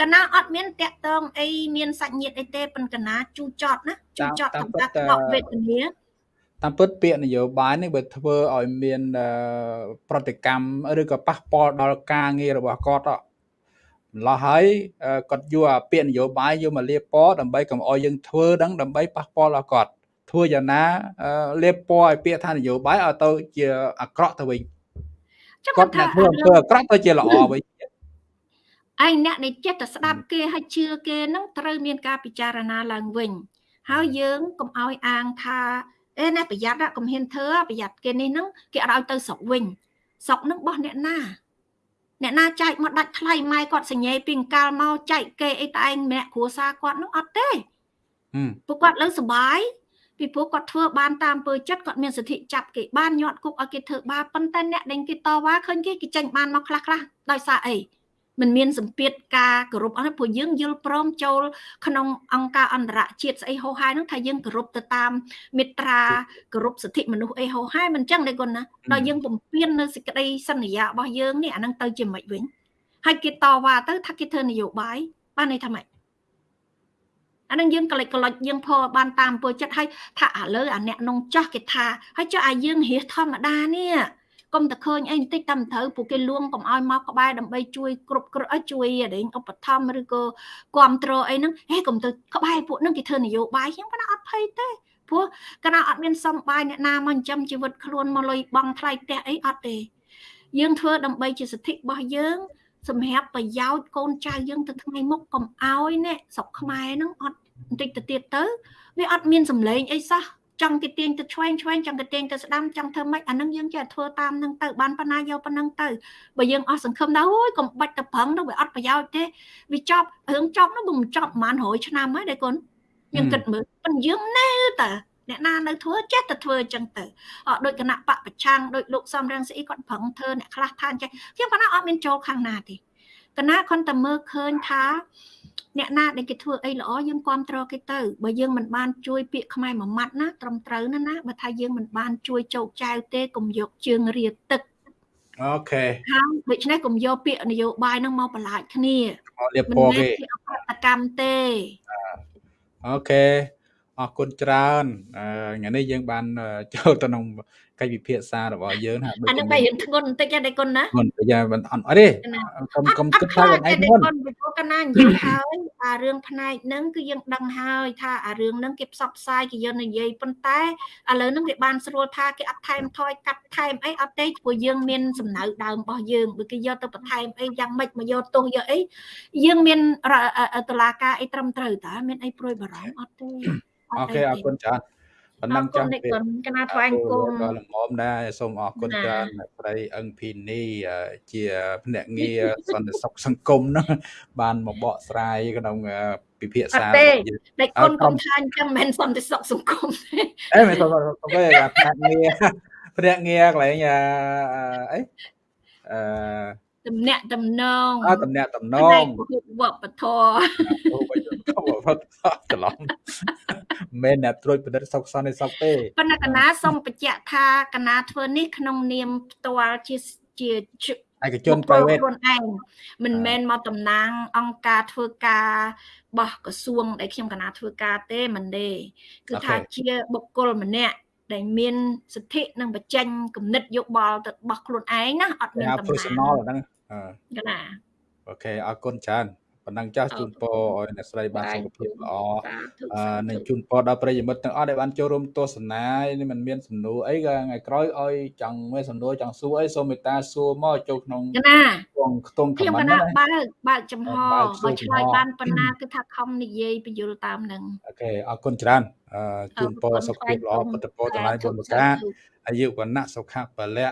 កណាអត់មានតាក់តងអីមានសាច់ញាតិអីទេប៉ុន្តែកណាជូចត់ណាជូចត់តាមការតបវេទនាតាមពិតពាក្យនយោបាយនេះបើធ្វើឲ្យមានប្រតិកម្មឬក៏ប៉ះពាល់ដល់ការងាររបស់គាត់ ម្លោះហើយគាត់យកអាពាក្យនយោបាយយកមកលាបពណ៌ដើម្បីកុំឲ្យយើងធ្វើដឹងដើម្បីប៉ះពាល់ដល់គាត់ធ្វើយ៉ាងណាលាបពណ៌ឲ្យពាក្យថានយោបាយឲ្យទៅជាអាក្រក់ទៅវិញគាត់អ្នកធ្វើអំពើអាក្រក់ទៅជាល្អវិញឯងអ្នកដែលចិត្តតែស្ដាប់គេហើយជឿគេនឹងត្រូវមានការពិចារណាឡើងវិញហើយយើងកុំឲ្យអាងថាអេណែប្រយ័ត្នកុំហ៊ានធ្វើប្រយ័ត្នគេនេះនឹងគេអត់ឲ្យទៅស្រុកវិញស្រុកនឹងបោះអ្នកណា អ្នកណាចែកមកដាច់ថ្លៃម៉ែគាត់សញ្ញេពីអង្កាលមកចែកគេអីតែឯងម្នាក់គ្រួសារគាត់នោះអត់ទេពួកគាត់លើសុបាយពីព្រោះគាត់ធ្វើបានតាមពើចិត្តគាត់មានសិទ្ធិចាប់គេបានញាត់គុកឲ្យគេធ្វើបាបប៉ុន្តែអ្នកដែលគេតវ៉ាឃើញគេគេចេញបានមកខ្លះខ្លះដោយសារអី មិនមានសម្ពាធការគោរពអស់ព្រោះយើងយល់ព្រមចូលក្នុងអង្គការអន្តរជាតិស្អីហោហាយហ្នឹងថាយើងគោរពទៅតាមមេត្រាគោរពសិទ្ធិមនុស្សអីហោហាយមិនចឹងទេគុណណាដល់យើងពំពេញនៅសេចក្តីសន្យារបស់យើងនេះអាហ្នឹងទៅជាមិនវិញហើយគេតវ៉ាទៅថាគេធ្វើនយោបាយបានន័យថាម៉េចអានឹងយើងកលិចកលុចយើងផបានតាមពើចិត្តហើយថាឥឡូវអាអ្នកនងចាស់គេថាហើយចុះអាយើងរះធម្មតានេះ កុំតែឃើញអីបន្តិចតាមត្រូវពួកគេលួងកុំឲ្យមកក្បែរដើម្បីជួយគ្រប់គ្រងជួយអីឧបត្ថម្ភឬក៏គ្រប់គ្រងអីហ្នឹងហេកុំទៅក្បែរពួកហ្នឹងគេធ្វើនយោបាយខ្ញុំគាត់អត់ភ័យទេព្រោះកណាអត់មានសំបាយអ្នកណាមកចិញ្ចឹមជីវិតខ្លួនមកលុយបង់ថ្លៃផ្ទះអីអត់ទេយើងធ្វើដើម្បីជាសិទ្ធិរបស់យើងសម្រាប់ប្រយោជន៍កូនចៅយើងទៅថ្ងៃមុខកុំឲ្យណែស្រុកខ្មែរហ្នឹងអត់បន្តិចទៅទៀតទៅវាអត់មានសម្លេងអីសោះ ចង់គេទាញទៅឆ្វេងឆ្វេងចង់គេទាញទៅស្ដាំចង់ធ្វើម៉េចអានឹងយើងចេះធ្វើតាមនឹងទៅបានប៉ុណ្ណាយកប៉ុណ្ណឹងទៅបើយើងអស់សង្ឃឹមដែរអូយកុំបាច់ទៅប្រឹងទៅវាអត់ប្រយោជន៍ទេវាចប់រឿងចប់នោះមិនចប់ប្រហែល100ឆ្នាំហើយដែរកូនយើងគិតមើលប៉ុន្តែយើងនៅតែអ្នកណានៅធ្វើចេះតែធ្វើអញ្ចឹងទៅដោយគណៈបពប្រឆាំងដោយលោកសំរងស្អីគាត់ប្រឹងធ្វើអ្នកខ្លះថាអញ្ចឹងខ្ញុំប៉ុណ្ណាអត់មានចូលខាងណាទេគណៈគាត់តែមើលឃើញថា អ្នកណាដែលគេធ្វើអីល្អយើងគ្រប់គ្រងគេទៅបើយើងមិនបានជួយពាក្យខ្មែរមួយម៉ាត់ណាត្រឹមត្រូវណាណាបើថាយើងមិនបានជួយជោគចៅទេកុំយកជើងរៀទឹកអូខេហើយដូច្នេះកុំយកពាក្យនយោបាយហ្នឹងមកបន្លាចគ្នាមកលៀបពណ៌គេអកតកម្មទេអូខេ អរគុណច្រើនថ្ងៃនេះយើងបានចូលទៅក្នុងកិច្ចពិភាក្សារបស់យើងហាអានឹងបែររៀងធ្ងន់បន្តិចដែរគុណណាធ្ងន់តែយ៉ាងមិនអត់អត់ទេកុំកុំគិតថាខ្លួនឯងធ្ងន់ពីព្រោះកណានិយាយហើយអារឿងផ្នែកហ្នឹងគឺយើងដឹងហើយថាអារឿងហ្នឹងគេផ្សព្វផ្សាយគេយកនិយាយប៉ុន្តែឥឡូវហ្នឹងវាបានស្រួលថាគេអត់ថែមថយកាត់ថែមអីអត់ទេព្រោះយើងមានសំណៅដើមរបស់យើងបើគេយកទៅបន្ថែមអីយ៉ាងម៉េចមកយកទោសយកអីយើងមានតឡាការអីត្រឹមត្រូវតើមានអីព្រួយបារម្ភអត់ទេ អូខេអរគុណច្រើនប៉ុណ្ណឹងចាស់ពេលកណាថ្វាយអង្គមក៏ល្មមដែរសូមអរគុណច្រើនអ្នកស្រីអឹងភីនីជាភ្នាក់ងារសន្តិសុខសង្គមហ្នឹងបានមកបកស្រាយក្នុងពិភាក្សាទេដេកគុណកុំថាអញ្ចឹងមិនសន្តិសុខសង្គមទេអេមិនសន្តិសុខសង្គមទេភ្នាក់ងារភ្នាក់ងារកន្លែងអីអឺ តំណាក់តំណងអើតំណាក់តំណងវប្បធម៌វប្បធម៌ច្រឡំមិនអ្នកត្រួតពិនិត្យសុខសន្តិសុខទេប៉ុន្តែកណាសូមបញ្ជាក់ថាកណាធ្វើនេះក្នុងនាមផ្ទាល់ជាជាឯកជន private ខ្លួនឯងមិនមែនមកតំណាង អង្គការធ្វើការបោះក្រសួងដែលខ្ញុំកណាធ្វើការទេមិនទេគឺថាជាបុគ្គលម្នាក់ ដែលមានសិទ្ធិនិងបញ្ចេញគំនិតយោបល់ទៅរបស់ខ្លួនឯងណាអត់មានតំណាង personal ហ្នឹងកណា OK អរគុណច្រើន ប៉ុណ្ណឹងចាស់ជូនពរឲ្យអ្នកស្រីបានសុខភាពល្អនិងជូនពរដល់ប្រិយមិត្តទាំងអស់ដែលបានចូលរួមទស្សនានេះมันមានសំណួរអីក៏ថ្ងៃក្រោយឲ្យចង់មានសំណួរចង់សួរអីសូមមេត្តាសួរមកចូលក្នុងណាក្នុងខ្ទង់ comment ណាបើកបើកចំហបើឆ្លើយបានប៉ុណ្ណាគឺថាខំនិយាយបញ្ចូលតាមនឹង O K អរគុណច្រើនជូនពរសុខភាពល្អពុទ្ធពរទាំងឡាយបួនប្រការអាយុវណ្ណៈសុខៈពលៈ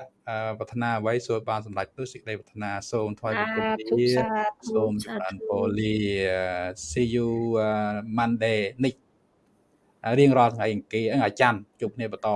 ប្រាថ្នាអ្វីសូមបានសម្រេចនោះសេចក្តីប្រាថ្នាសូមថ្វាយបង្គំលាសូមចម្រើនពរលា see you Monday នេះរៀងរាល់ថ្ងៃអង្គារថ្ងៃច័ន្ទជួបគ្នាបន្ត